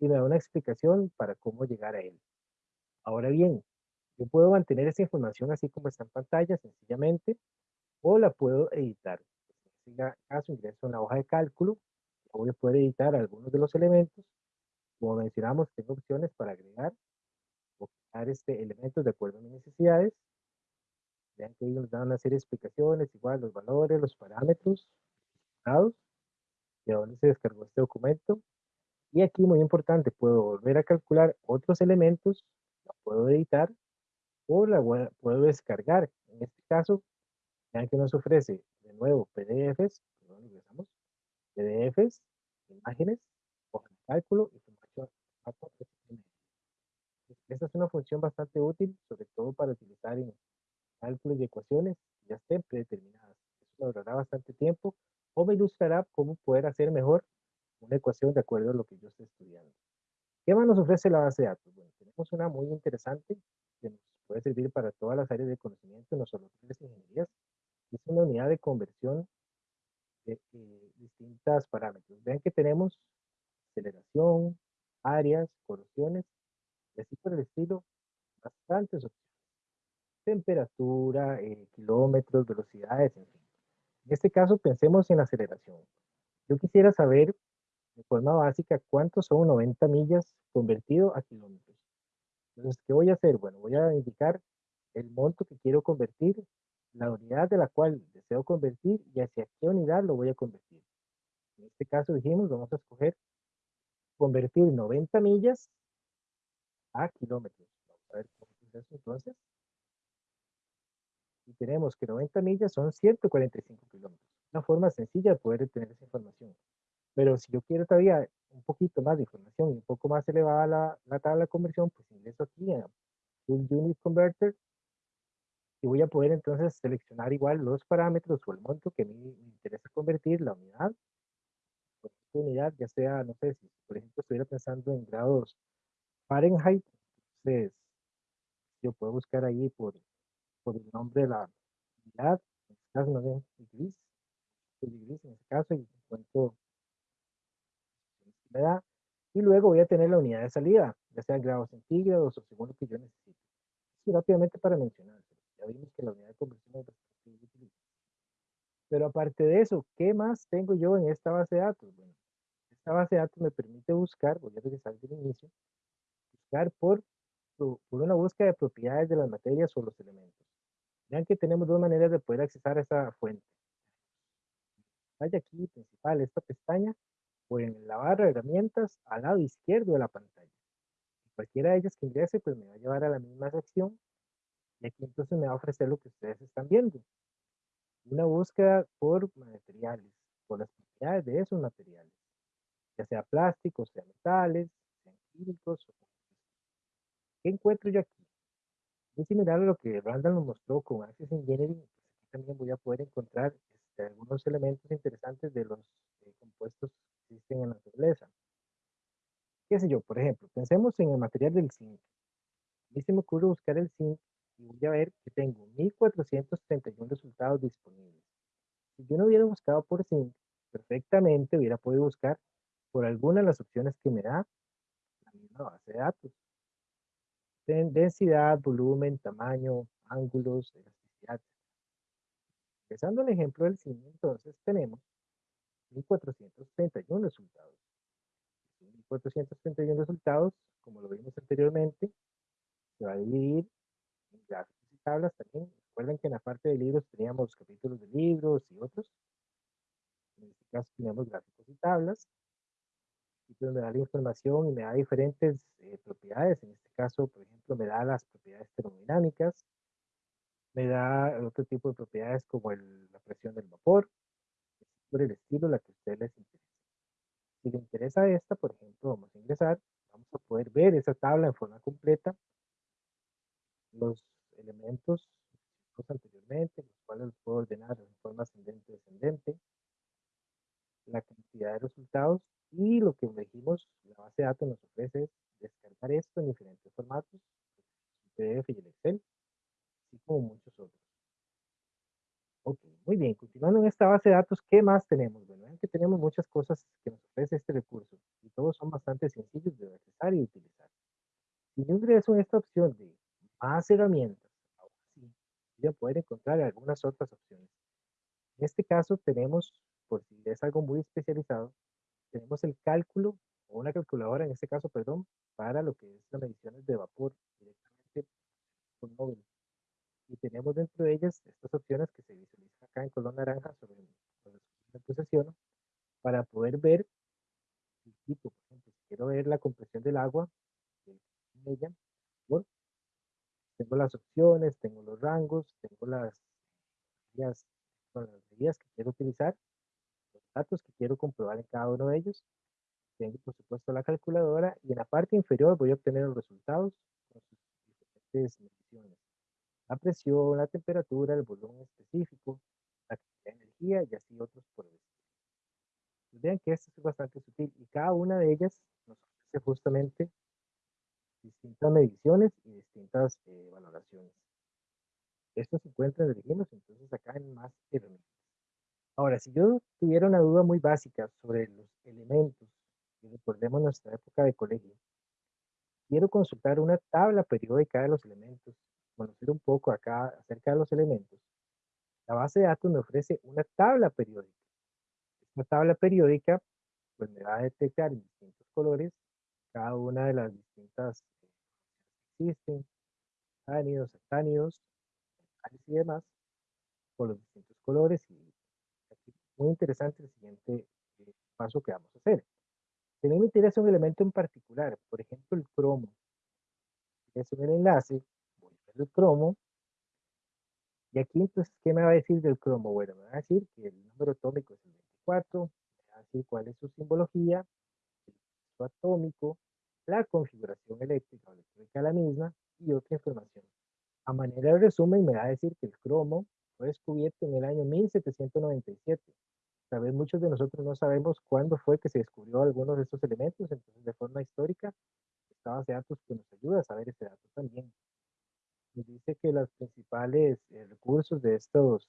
y me da una explicación para cómo llegar a él. Ahora bien, yo puedo mantener esa información así como está en pantalla sencillamente o la puedo editar. En este caso ingreso a una hoja de cálculo, voy a poder editar algunos de los elementos como mencionamos, tengo opciones para agregar o quitar este, elementos de acuerdo a mis necesidades. Vean que ahí nos dan una serie de explicaciones, igual los valores, los parámetros, dados, de dónde se descargó este documento. Y aquí, muy importante, puedo volver a calcular otros elementos, la puedo editar o la puedo descargar. En este caso, vean que nos ofrece de nuevo PDFs, perdón, regresamos, PDFs, imágenes, hoja de cálculo, información. Esta es una función bastante útil, sobre todo para utilizar en cálculos y ecuaciones ya estén predeterminadas. Eso ahorrará bastante tiempo o me ilustrará cómo poder hacer mejor una ecuación de acuerdo a lo que yo esté estudiando. ¿Qué más nos ofrece la base de datos? Bueno, tenemos una muy interesante que nos puede servir para todas las áreas de conocimiento, no solo las ingenierías. Es una unidad de conversión de eh, distintas parámetros. Vean que tenemos aceleración, áreas, corosiones, y así por el estilo, bastantes opciones. Temperatura, eh, kilómetros, velocidades, en fin. En este caso, pensemos en aceleración. Yo quisiera saber, de forma básica, cuántos son 90 millas convertido a kilómetros. Entonces, ¿qué voy a hacer? Bueno, voy a indicar el monto que quiero convertir la unidad de la cual deseo convertir y hacia qué unidad lo voy a convertir. En este caso dijimos, vamos a escoger convertir 90 millas a kilómetros. Vamos a ver cómo es eso entonces. Y tenemos que 90 millas son 145 kilómetros. Una forma sencilla de poder tener esa información. Pero si yo quiero todavía un poquito más de información y un poco más elevada la, la tabla de conversión, pues ingreso aquí a Full Unit Converter y voy a poder entonces seleccionar igual los parámetros o el monto que me, interesa convertir, la unidad, por unidad, ya sea, no sé, si por ejemplo estuviera pensando en grados Fahrenheit, entonces yo puedo buscar ahí por, por el nombre de la unidad, en este caso no sé, gris, gris en este caso, y encuentro me da, y luego voy a tener la unidad de salida, ya sea grados centígrados o según lo que yo necesite. Así rápidamente para mencionar vimos que la unidad de conversión es bastante. Pero aparte de eso, ¿qué más tengo yo en esta base de datos? Bueno, esta base de datos me permite buscar, voy a regresar del inicio, buscar por, por una búsqueda de propiedades de las materias o los elementos. Vean que tenemos dos maneras de poder accesar a esa fuente. Vaya aquí principal, esta pestaña, o en la barra de herramientas al lado izquierdo de la pantalla. Cualquiera de ellas que ingrese, pues me va a llevar a la misma sección y aquí entonces me va a ofrecer lo que ustedes están viendo. Una búsqueda por materiales, por las propiedades de esos materiales. Ya sea plásticos, sea metales, sean químicos. ¿Qué encuentro yo aquí? Muy similar a lo que Randall nos mostró con Access Engineering, pues también voy a poder encontrar este, algunos elementos interesantes de los eh, compuestos que existen en la naturaleza. ¿Qué sé yo? Por ejemplo, pensemos en el material del zinc. A mí se me ocurre buscar el zinc y voy a ver que tengo 1431 resultados disponibles. Si yo no hubiera buscado por zinc, perfectamente hubiera podido buscar por alguna de las opciones que me da la misma base de datos. Densidad, volumen, tamaño, ángulos, elasticidad. Empezando el ejemplo del zinc, entonces tenemos 1431 resultados. 1431 resultados, como lo vimos anteriormente, se va a dividir gráficos y tablas también. Recuerden que en la parte de libros teníamos capítulos de libros y otros. En este caso tenemos gráficos y tablas. Pues me da la información y me da diferentes eh, propiedades. En este caso, por ejemplo, me da las propiedades termodinámicas. Me da otro tipo de propiedades como la presión del vapor. Por el estilo, la que a ustedes les interesa. Si le interesa esta, por ejemplo, vamos a ingresar. Vamos a poder ver esa tabla en forma completa los elementos anteriormente, los cuales los puedo ordenar en forma ascendente descendente, la cantidad de resultados y lo que dijimos, la base de datos nos ofrece es descargar esto en diferentes formatos, PDF y el Excel, así como muchos otros. Ok, muy bien, continuando en esta base de datos, ¿qué más tenemos? Bueno, que tenemos muchas cosas que nos ofrece este recurso y todos son bastante sencillos de accesar y utilizar. Si yo ingreso en esta opción de más herramientas, ahora sí, voy a poder encontrar algunas otras opciones. En este caso tenemos, por si es algo muy especializado, tenemos el cálculo o una calculadora, en este caso, perdón, para lo que es las mediciones de vapor directamente con móvil. Y tenemos dentro de ellas estas opciones que se visualizan acá en color naranja sobre el posesiono para poder ver el tipo, por ejemplo, si quiero ver la compresión del agua, en ella, tengo las opciones, tengo los rangos, tengo las medidas, las que quiero utilizar, datos que quiero comprobar en cada uno de ellos. Tengo, por supuesto, la calculadora y en la parte inferior voy a obtener los resultados con sus diferentes mediciones. La presión, la temperatura, el volumen específico, la cantidad de energía y así otros por el estilo. Pues vean que esto es bastante sutil y cada una de ellas nos ofrece justamente distintas mediciones y distintas eh, valoraciones. Esto se encuentra, dijimos, entonces acá en más herramientas. Ahora, si yo tuviera una duda muy básica sobre los elementos, y recordemos nuestra época de colegio, quiero consultar una tabla periódica de los elementos, conocer un poco acá acerca de los elementos, la base de datos me ofrece una tabla periódica. Esta tabla periódica pues me va a detectar en distintos colores cada una de las distintas existen, ánidos, actánidos, y demás, por los distintos colores y muy interesante el siguiente eh, paso que vamos a hacer. Si me interesa un elemento en particular, por ejemplo el cromo, es un enlace, voy a ver el cromo, y aquí entonces, ¿qué me va a decir del cromo? Bueno, me va a decir que el número atómico es el 24, me va a decir cuál es su simbología, el peso atómico, la configuración eléctrica o electrónica la misma y otra información. A manera de resumen, me va a decir que el cromo fue descubierto en el año 1797. Tal vez muchos de nosotros no sabemos cuándo fue que se descubrió algunos de estos elementos, entonces de forma histórica, esta base de datos que nos ayuda a saber ese dato también. Nos dice que los principales eh, recursos de estos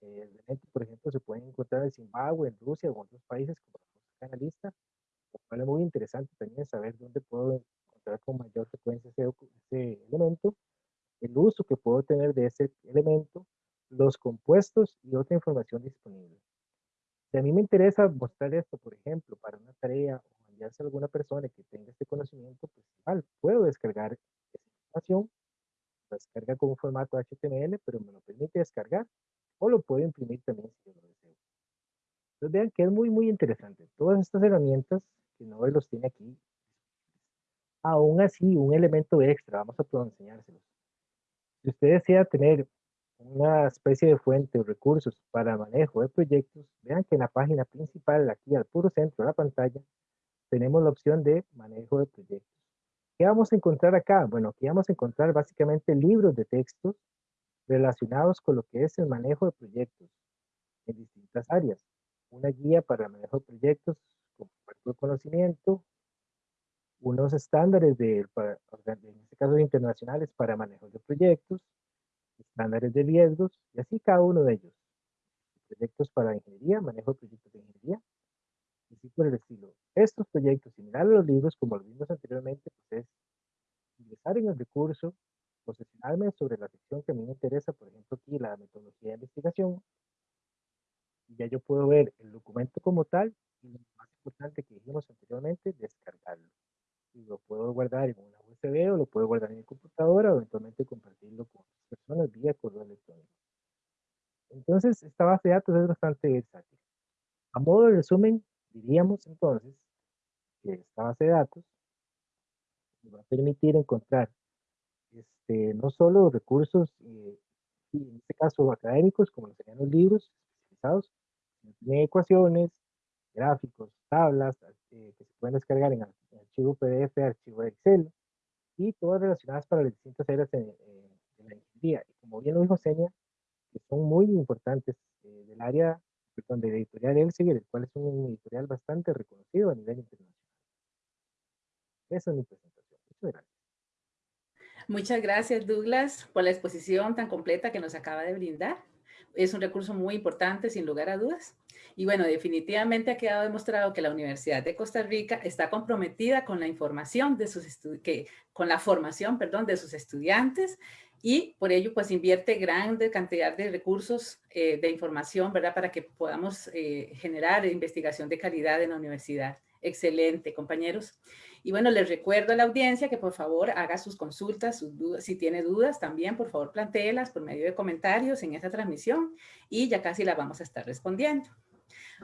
eh, elementos, por ejemplo, se pueden encontrar en Zimbabue, en Rusia o en otros países, como acá en la lista, lo cual es muy interesante también saber dónde puedo encontrar con mayor frecuencia ese, ese elemento, el uso que puedo tener de ese elemento, los compuestos y otra información disponible. Si a mí me interesa mostrar esto, por ejemplo, para una tarea o enviarse a alguna persona que tenga este conocimiento, pues igual puedo descargar esa información, la descarga con un formato HTML, pero me lo permite descargar, o lo puedo imprimir también si yo lo deseo. Entonces vean que es muy, muy interesante. Todas estas herramientas que no los tiene aquí, aún así, un elemento extra, vamos a enseñárselos. Si usted desea tener una especie de fuente o recursos para manejo de proyectos, vean que en la página principal, aquí al puro centro de la pantalla, tenemos la opción de manejo de proyectos. ¿Qué vamos a encontrar acá? Bueno, aquí vamos a encontrar básicamente libros de textos relacionados con lo que es el manejo de proyectos en distintas áreas. Una guía para el manejo de proyectos de conocimiento, unos estándares de, en este caso internacionales para manejo de proyectos, estándares de riesgos y así cada uno de ellos. Proyectos para ingeniería, manejo de proyectos de ingeniería, y así por el estilo. Estos proyectos, similar a los libros, como lo vimos anteriormente, pues es ingresar en el recurso, posicionarme sobre la sección que a mí me interesa, por ejemplo aquí la metodología de investigación, y ya yo puedo ver el documento como tal, y lo más importante que dijimos anteriormente, descargarlo. Y lo puedo guardar en una USB o lo puedo guardar en mi computadora o eventualmente compartirlo con personas vía correo electrónico. Entonces, esta base de datos es bastante versátil. A modo de resumen, diríamos entonces que esta base de datos nos va a permitir encontrar este, no solo recursos, eh, en este caso académicos, como serían los libros especializados, sino ecuaciones, gráficos, tablas eh, que se pueden descargar en, archivo PDF, archivo Excel, y todas relacionadas para las distintas áreas en, la ingeniería. Y como bien lo dijo Senia, que son muy importantes eh, del área perdón, de editorial Elsevier, el cual es un editorial bastante reconocido a nivel internacional. Esa es mi presentación. Muchas gracias. Muchas gracias, Douglas, por la exposición tan completa que nos acaba de brindar. Es un recurso muy importante, sin lugar a dudas. Y bueno, definitivamente ha quedado demostrado que la Universidad de Costa Rica está comprometida con la información de sus que, con la formación, perdón, de sus estudiantes y por ello pues invierte grande cantidad de recursos eh, de información, ¿verdad? Para que podamos eh, generar investigación de calidad en la universidad. Excelente, compañeros. Y bueno, les recuerdo a la audiencia que por favor haga sus consultas, sus dudas, si tiene dudas también, por favor plantéelas por medio de comentarios en esta transmisión y ya casi las vamos a estar respondiendo.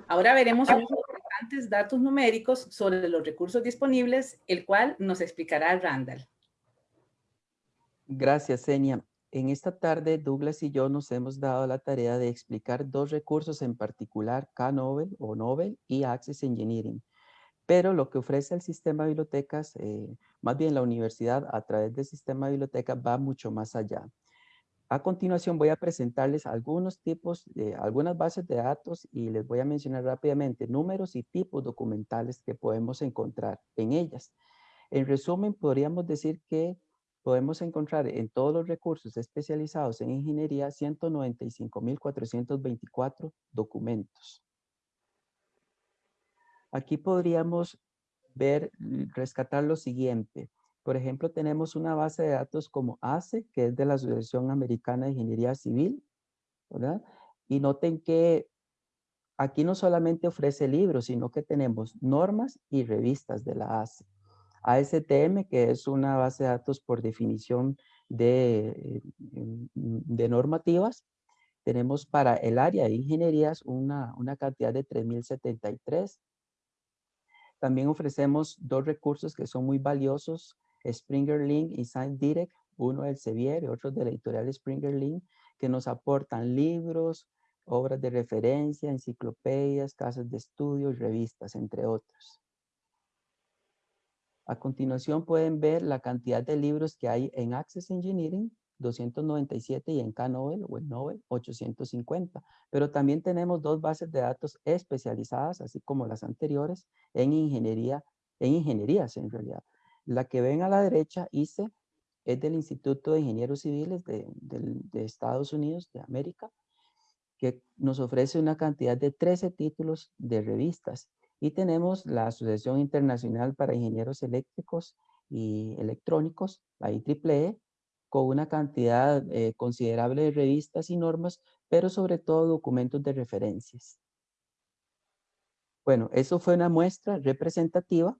Ahora veremos unos importantes datos numéricos sobre los recursos disponibles, el cual nos explicará Randall. Gracias, Senia. En esta tarde, Douglas y yo nos hemos dado la tarea de explicar dos recursos en particular, K-Nobel o Nobel y Access Engineering. Pero lo que ofrece el sistema de bibliotecas, eh, más bien la universidad a través del sistema de bibliotecas va mucho más allá. A continuación voy a presentarles algunos tipos, de algunas bases de datos y les voy a mencionar rápidamente números y tipos documentales que podemos encontrar en ellas. En resumen, podríamos decir que podemos encontrar en todos los recursos especializados en ingeniería 195.424 documentos. Aquí podríamos ver, rescatar lo siguiente. Por ejemplo, tenemos una base de datos como ACE, que es de la Asociación Americana de Ingeniería Civil. Y noten que aquí no solamente ofrece libros, sino que tenemos normas y revistas de la ACE. ASTM, que es una base de datos por definición de, de normativas. tenemos para el área de ingenierías una, una cantidad de 3.073. También ofrecemos dos recursos que son muy valiosos, Springer Link y Science Direct, uno del Sevier y otro de la editorial Springer Link, que nos aportan libros, obras de referencia, enciclopedias, casas de estudio y revistas, entre otros. A continuación pueden ver la cantidad de libros que hay en Access Engineering, 297 y en K-Nobel o en Nobel 850. Pero también tenemos dos bases de datos especializadas, así como las anteriores, en ingeniería, en ingenierías en realidad. La que ven a la derecha, ICE, es del Instituto de Ingenieros Civiles de, de Estados Unidos, de América, que nos ofrece una cantidad de 13 títulos de revistas. Y tenemos la Asociación Internacional para Ingenieros Eléctricos y Electrónicos, la IEEE, con una cantidad eh, considerable de revistas y normas, pero sobre todo documentos de referencias. Bueno, eso fue una muestra representativa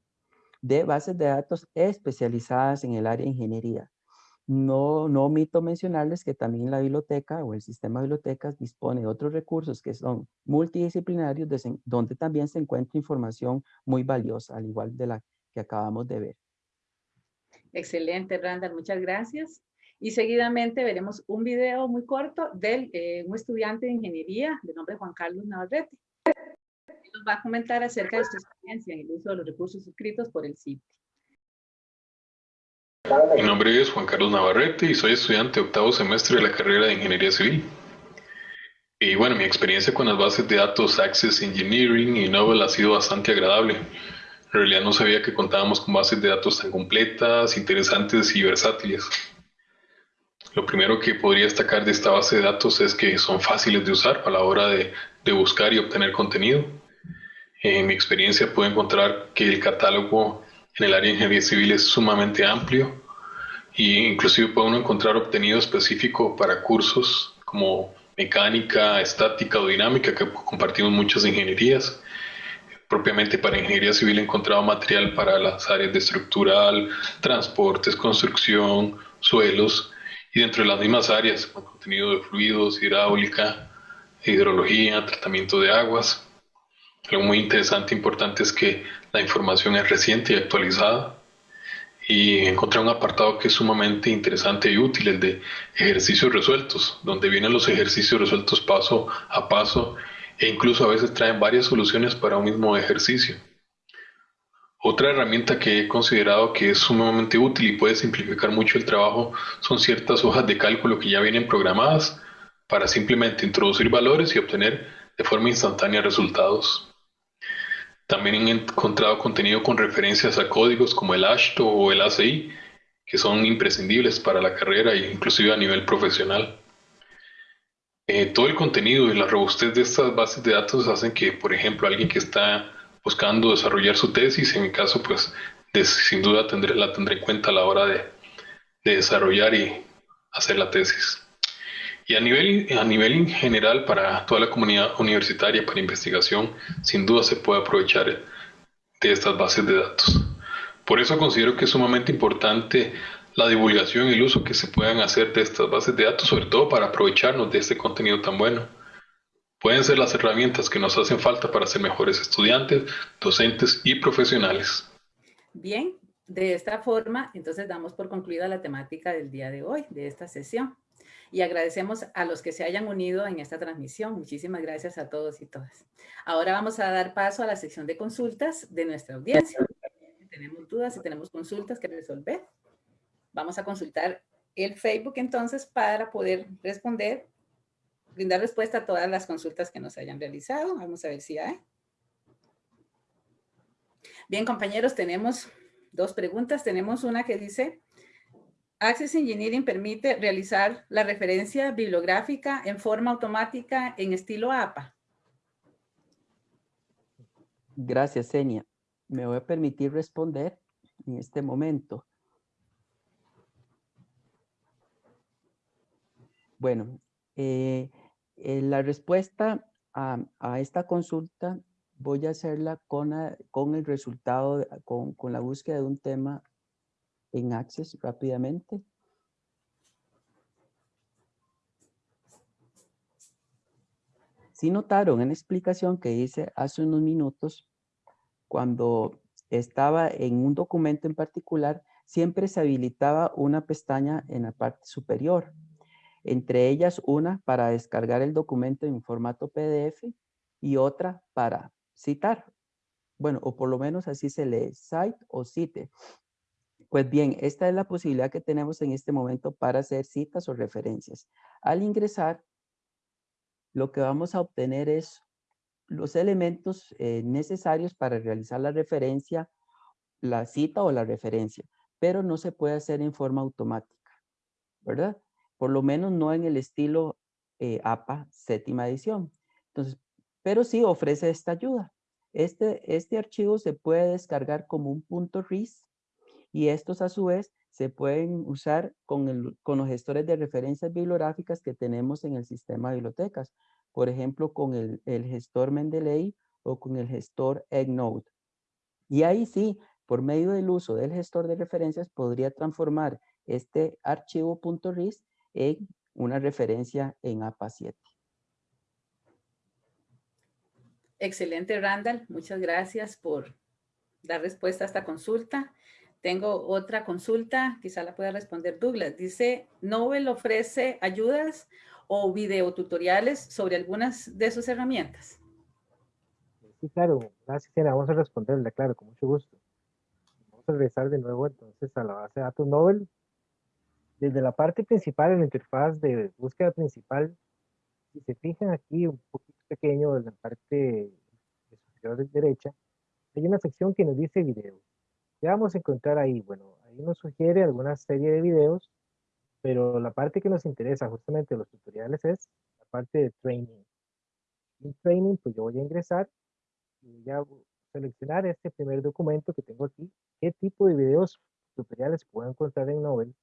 de bases de datos especializadas en el área de ingeniería. No, no omito mencionarles que también la biblioteca o el sistema de bibliotecas dispone de otros recursos que son multidisciplinarios donde también se encuentra información muy valiosa, al igual de la que acabamos de ver. Excelente, Randall, muchas gracias. Y seguidamente veremos un video muy corto de eh, un estudiante de ingeniería de nombre Juan Carlos Navarrete. Nos va a comentar acerca de su experiencia en el uso de los recursos suscritos por el CITI. Mi nombre es Juan Carlos Navarrete y soy estudiante de octavo semestre de la carrera de Ingeniería Civil. Y bueno, mi experiencia con las bases de datos Access Engineering y Novel ha sido bastante agradable. En realidad no sabía que contábamos con bases de datos tan completas, interesantes y versátiles. Lo primero que podría destacar de esta base de datos es que son fáciles de usar a la hora de, buscar y obtener contenido. En mi experiencia pude encontrar que el catálogo en el área de ingeniería civil es sumamente amplio e inclusive puede uno encontrar obtenido específico para cursos como mecánica, estática o dinámica que compartimos muchas ingenierías. Propiamente para ingeniería civil he encontrado material para las áreas de estructural, transportes, construcción, suelos y dentro de las mismas áreas, con contenido de fluidos, hidráulica, hidrología, tratamiento de aguas. Algo muy interesante e importante es que la información es reciente y actualizada. Y encontré un apartado que es sumamente interesante y útil, el de ejercicios resueltos, donde vienen los ejercicios resueltos paso a paso e incluso a veces traen varias soluciones para un mismo ejercicio. Otra herramienta que he considerado que es sumamente útil y puede simplificar mucho el trabajo son ciertas hojas de cálculo que ya vienen programadas para simplemente introducir valores y obtener de forma instantánea resultados. También he encontrado contenido con referencias a códigos como el ASHTO o el ACI, que son imprescindibles para la carrera e inclusive a nivel profesional. Eh, todo el contenido y la robustez de estas bases de datos hacen que, por ejemplo, alguien que está buscando desarrollar su tesis. En mi caso, pues sin duda tendré, la tendré en cuenta a la hora de, desarrollar y hacer la tesis. Y a nivel, a nivel general, para toda la comunidad universitaria, para investigación, sin duda se puede aprovechar de estas bases de datos. Por eso considero que es sumamente importante la divulgación y el uso que se puedan hacer de estas bases de datos, sobre todo para aprovecharnos de este contenido tan bueno pueden ser las herramientas que nos hacen falta para ser mejores estudiantes, docentes y profesionales. Bien, de esta forma, entonces damos por concluida la temática del día de hoy, de esta sesión. Y agradecemos a los que se hayan unido en esta transmisión. Muchísimas gracias a todos y todas. Ahora vamos a dar paso a la sección de consultas de nuestra audiencia. Tenemos dudas, si tenemos consultas que resolver, vamos a consultar el Facebook entonces para poder responder brindar respuesta a todas las consultas que nos hayan realizado. Vamos a ver si hay. Bien, compañeros, tenemos dos preguntas. Tenemos una que dice, Access Engineering permite realizar la referencia bibliográfica en forma automática en estilo APA. Gracias, Enia. Me voy a permitir responder en este momento. Bueno, eh, eh, la respuesta a, esta consulta voy a hacerla con, con el resultado, con, con la búsqueda de un tema en Access rápidamente. Si notaron en la explicación que hice hace unos minutos, cuando estaba en un documento en particular, siempre se habilitaba una pestaña en la parte superior. Entre ellas una para descargar el documento en formato PDF y otra para citar. Bueno, o por lo menos así se lee, cite o cite. Pues bien, esta es la posibilidad que tenemos en este momento para hacer citas o referencias. Al ingresar, lo que vamos a obtener es los elementos eh, necesarios para realizar la referencia, la cita o la referencia, pero no se puede hacer en forma automática, ¿verdad? Por lo menos no en el estilo eh, APA séptima edición. Entonces, pero sí ofrece esta ayuda. Este, este archivo se puede descargar como un punto RIS y estos a su vez se pueden usar con, con los gestores de referencias bibliográficas que tenemos en el sistema de bibliotecas por ejemplo, con el, gestor Mendeley o con el gestor EggNote. Y ahí sí, por medio del uso del gestor de referencias, podría transformar este archivo .ris en una referencia en APA 7. Excelente, Randall. Muchas gracias por dar respuesta a esta consulta. Tengo otra consulta, quizá la pueda responder Douglas. Dice, ¿Nobel ofrece ayudas o videotutoriales sobre algunas de sus herramientas? Sí, claro. Gracias, Siena. Vamos a responderle, claro, con mucho gusto. Vamos a regresar de nuevo entonces a la base de datos Nobel. Desde la parte principal, en la interfaz de búsqueda principal, si se fijan aquí un poquito pequeño en la parte superior de derecha, hay una sección que nos dice video. ¿Qué vamos a encontrar ahí? Bueno, ahí nos sugiere alguna serie de videos pero la parte que nos interesa justamente de los tutoriales es la parte de training. En training, pues yo voy a ingresar y voy a seleccionar este primer documento que tengo aquí, qué tipo de videos tutoriales puedo encontrar en Novel.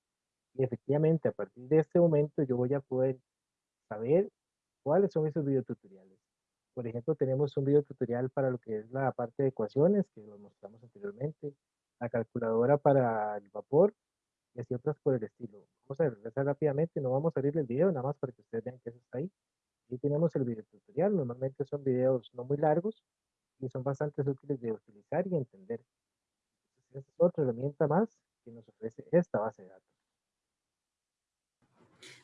Y efectivamente, a partir de este momento yo voy a poder saber cuáles son esos videotutoriales. Por ejemplo, tenemos un video tutorial para lo que es la parte de ecuaciones, que lo mostramos anteriormente, la calculadora para el vapor, y así otras por el estilo. Vamos a regresar rápidamente, no vamos a abrir el video, nada más para que ustedes vean que eso está ahí. Ahí tenemos el video tutorial, normalmente son videos no muy largos y son bastante útiles de utilizar y entender. Entonces, es otra herramienta más que nos ofrece esta base de datos.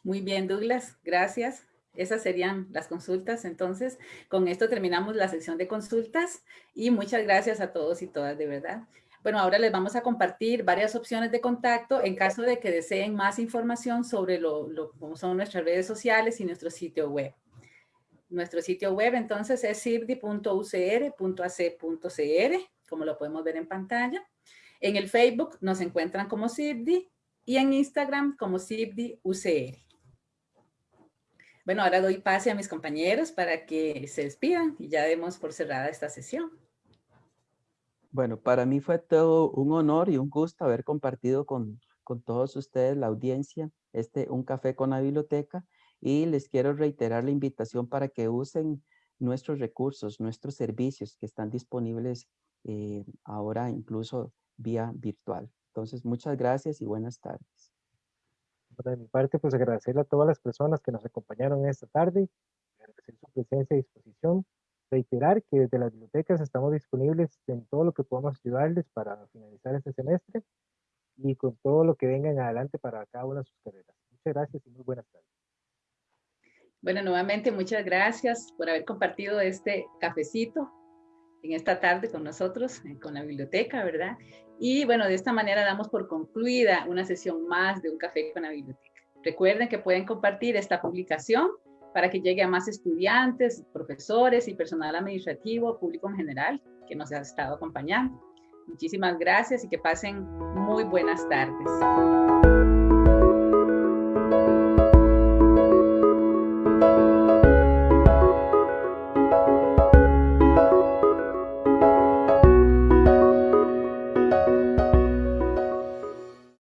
Muy bien, Douglas, gracias. Esas serían las consultas. Entonces, con esto terminamos la sección de consultas y muchas gracias a todos y todas, de verdad. Bueno, ahora les vamos a compartir varias opciones de contacto en caso de que deseen más información sobre lo, cómo son nuestras redes sociales y nuestro sitio web. Nuestro sitio web entonces es sibdi.ucr.ac.cr, como lo podemos ver en pantalla. En el Facebook nos encuentran como Sibdi y en Instagram como SibdiUCR. Bueno, ahora doy pase a mis compañeros para que se despidan y ya demos por cerrada esta sesión. Bueno, para mí fue todo un honor y un gusto haber compartido con, todos ustedes, la audiencia, este Un Café con la Biblioteca y les quiero reiterar la invitación para que usen nuestros recursos, nuestros servicios que están disponibles eh, ahora incluso vía virtual. Entonces, muchas gracias y buenas tardes. De mi parte, pues agradecerle a todas las personas que nos acompañaron esta tarde, agradecer su presencia y disposición reiterar que desde las bibliotecas estamos disponibles en todo lo que podamos ayudarles para finalizar este semestre y con todo lo que venga en adelante para cada una de sus carreras. Muchas gracias y muy buenas tardes. Bueno, nuevamente muchas gracias por haber compartido este cafecito en esta tarde con nosotros, eh, con la biblioteca, ¿verdad? Y bueno, de esta manera damos por concluida una sesión más de Un Café con la Biblioteca. Recuerden que pueden compartir esta publicación para que llegue a más estudiantes, profesores y personal administrativo, público en general, que nos ha estado acompañando. Muchísimas gracias y que pasen muy buenas tardes.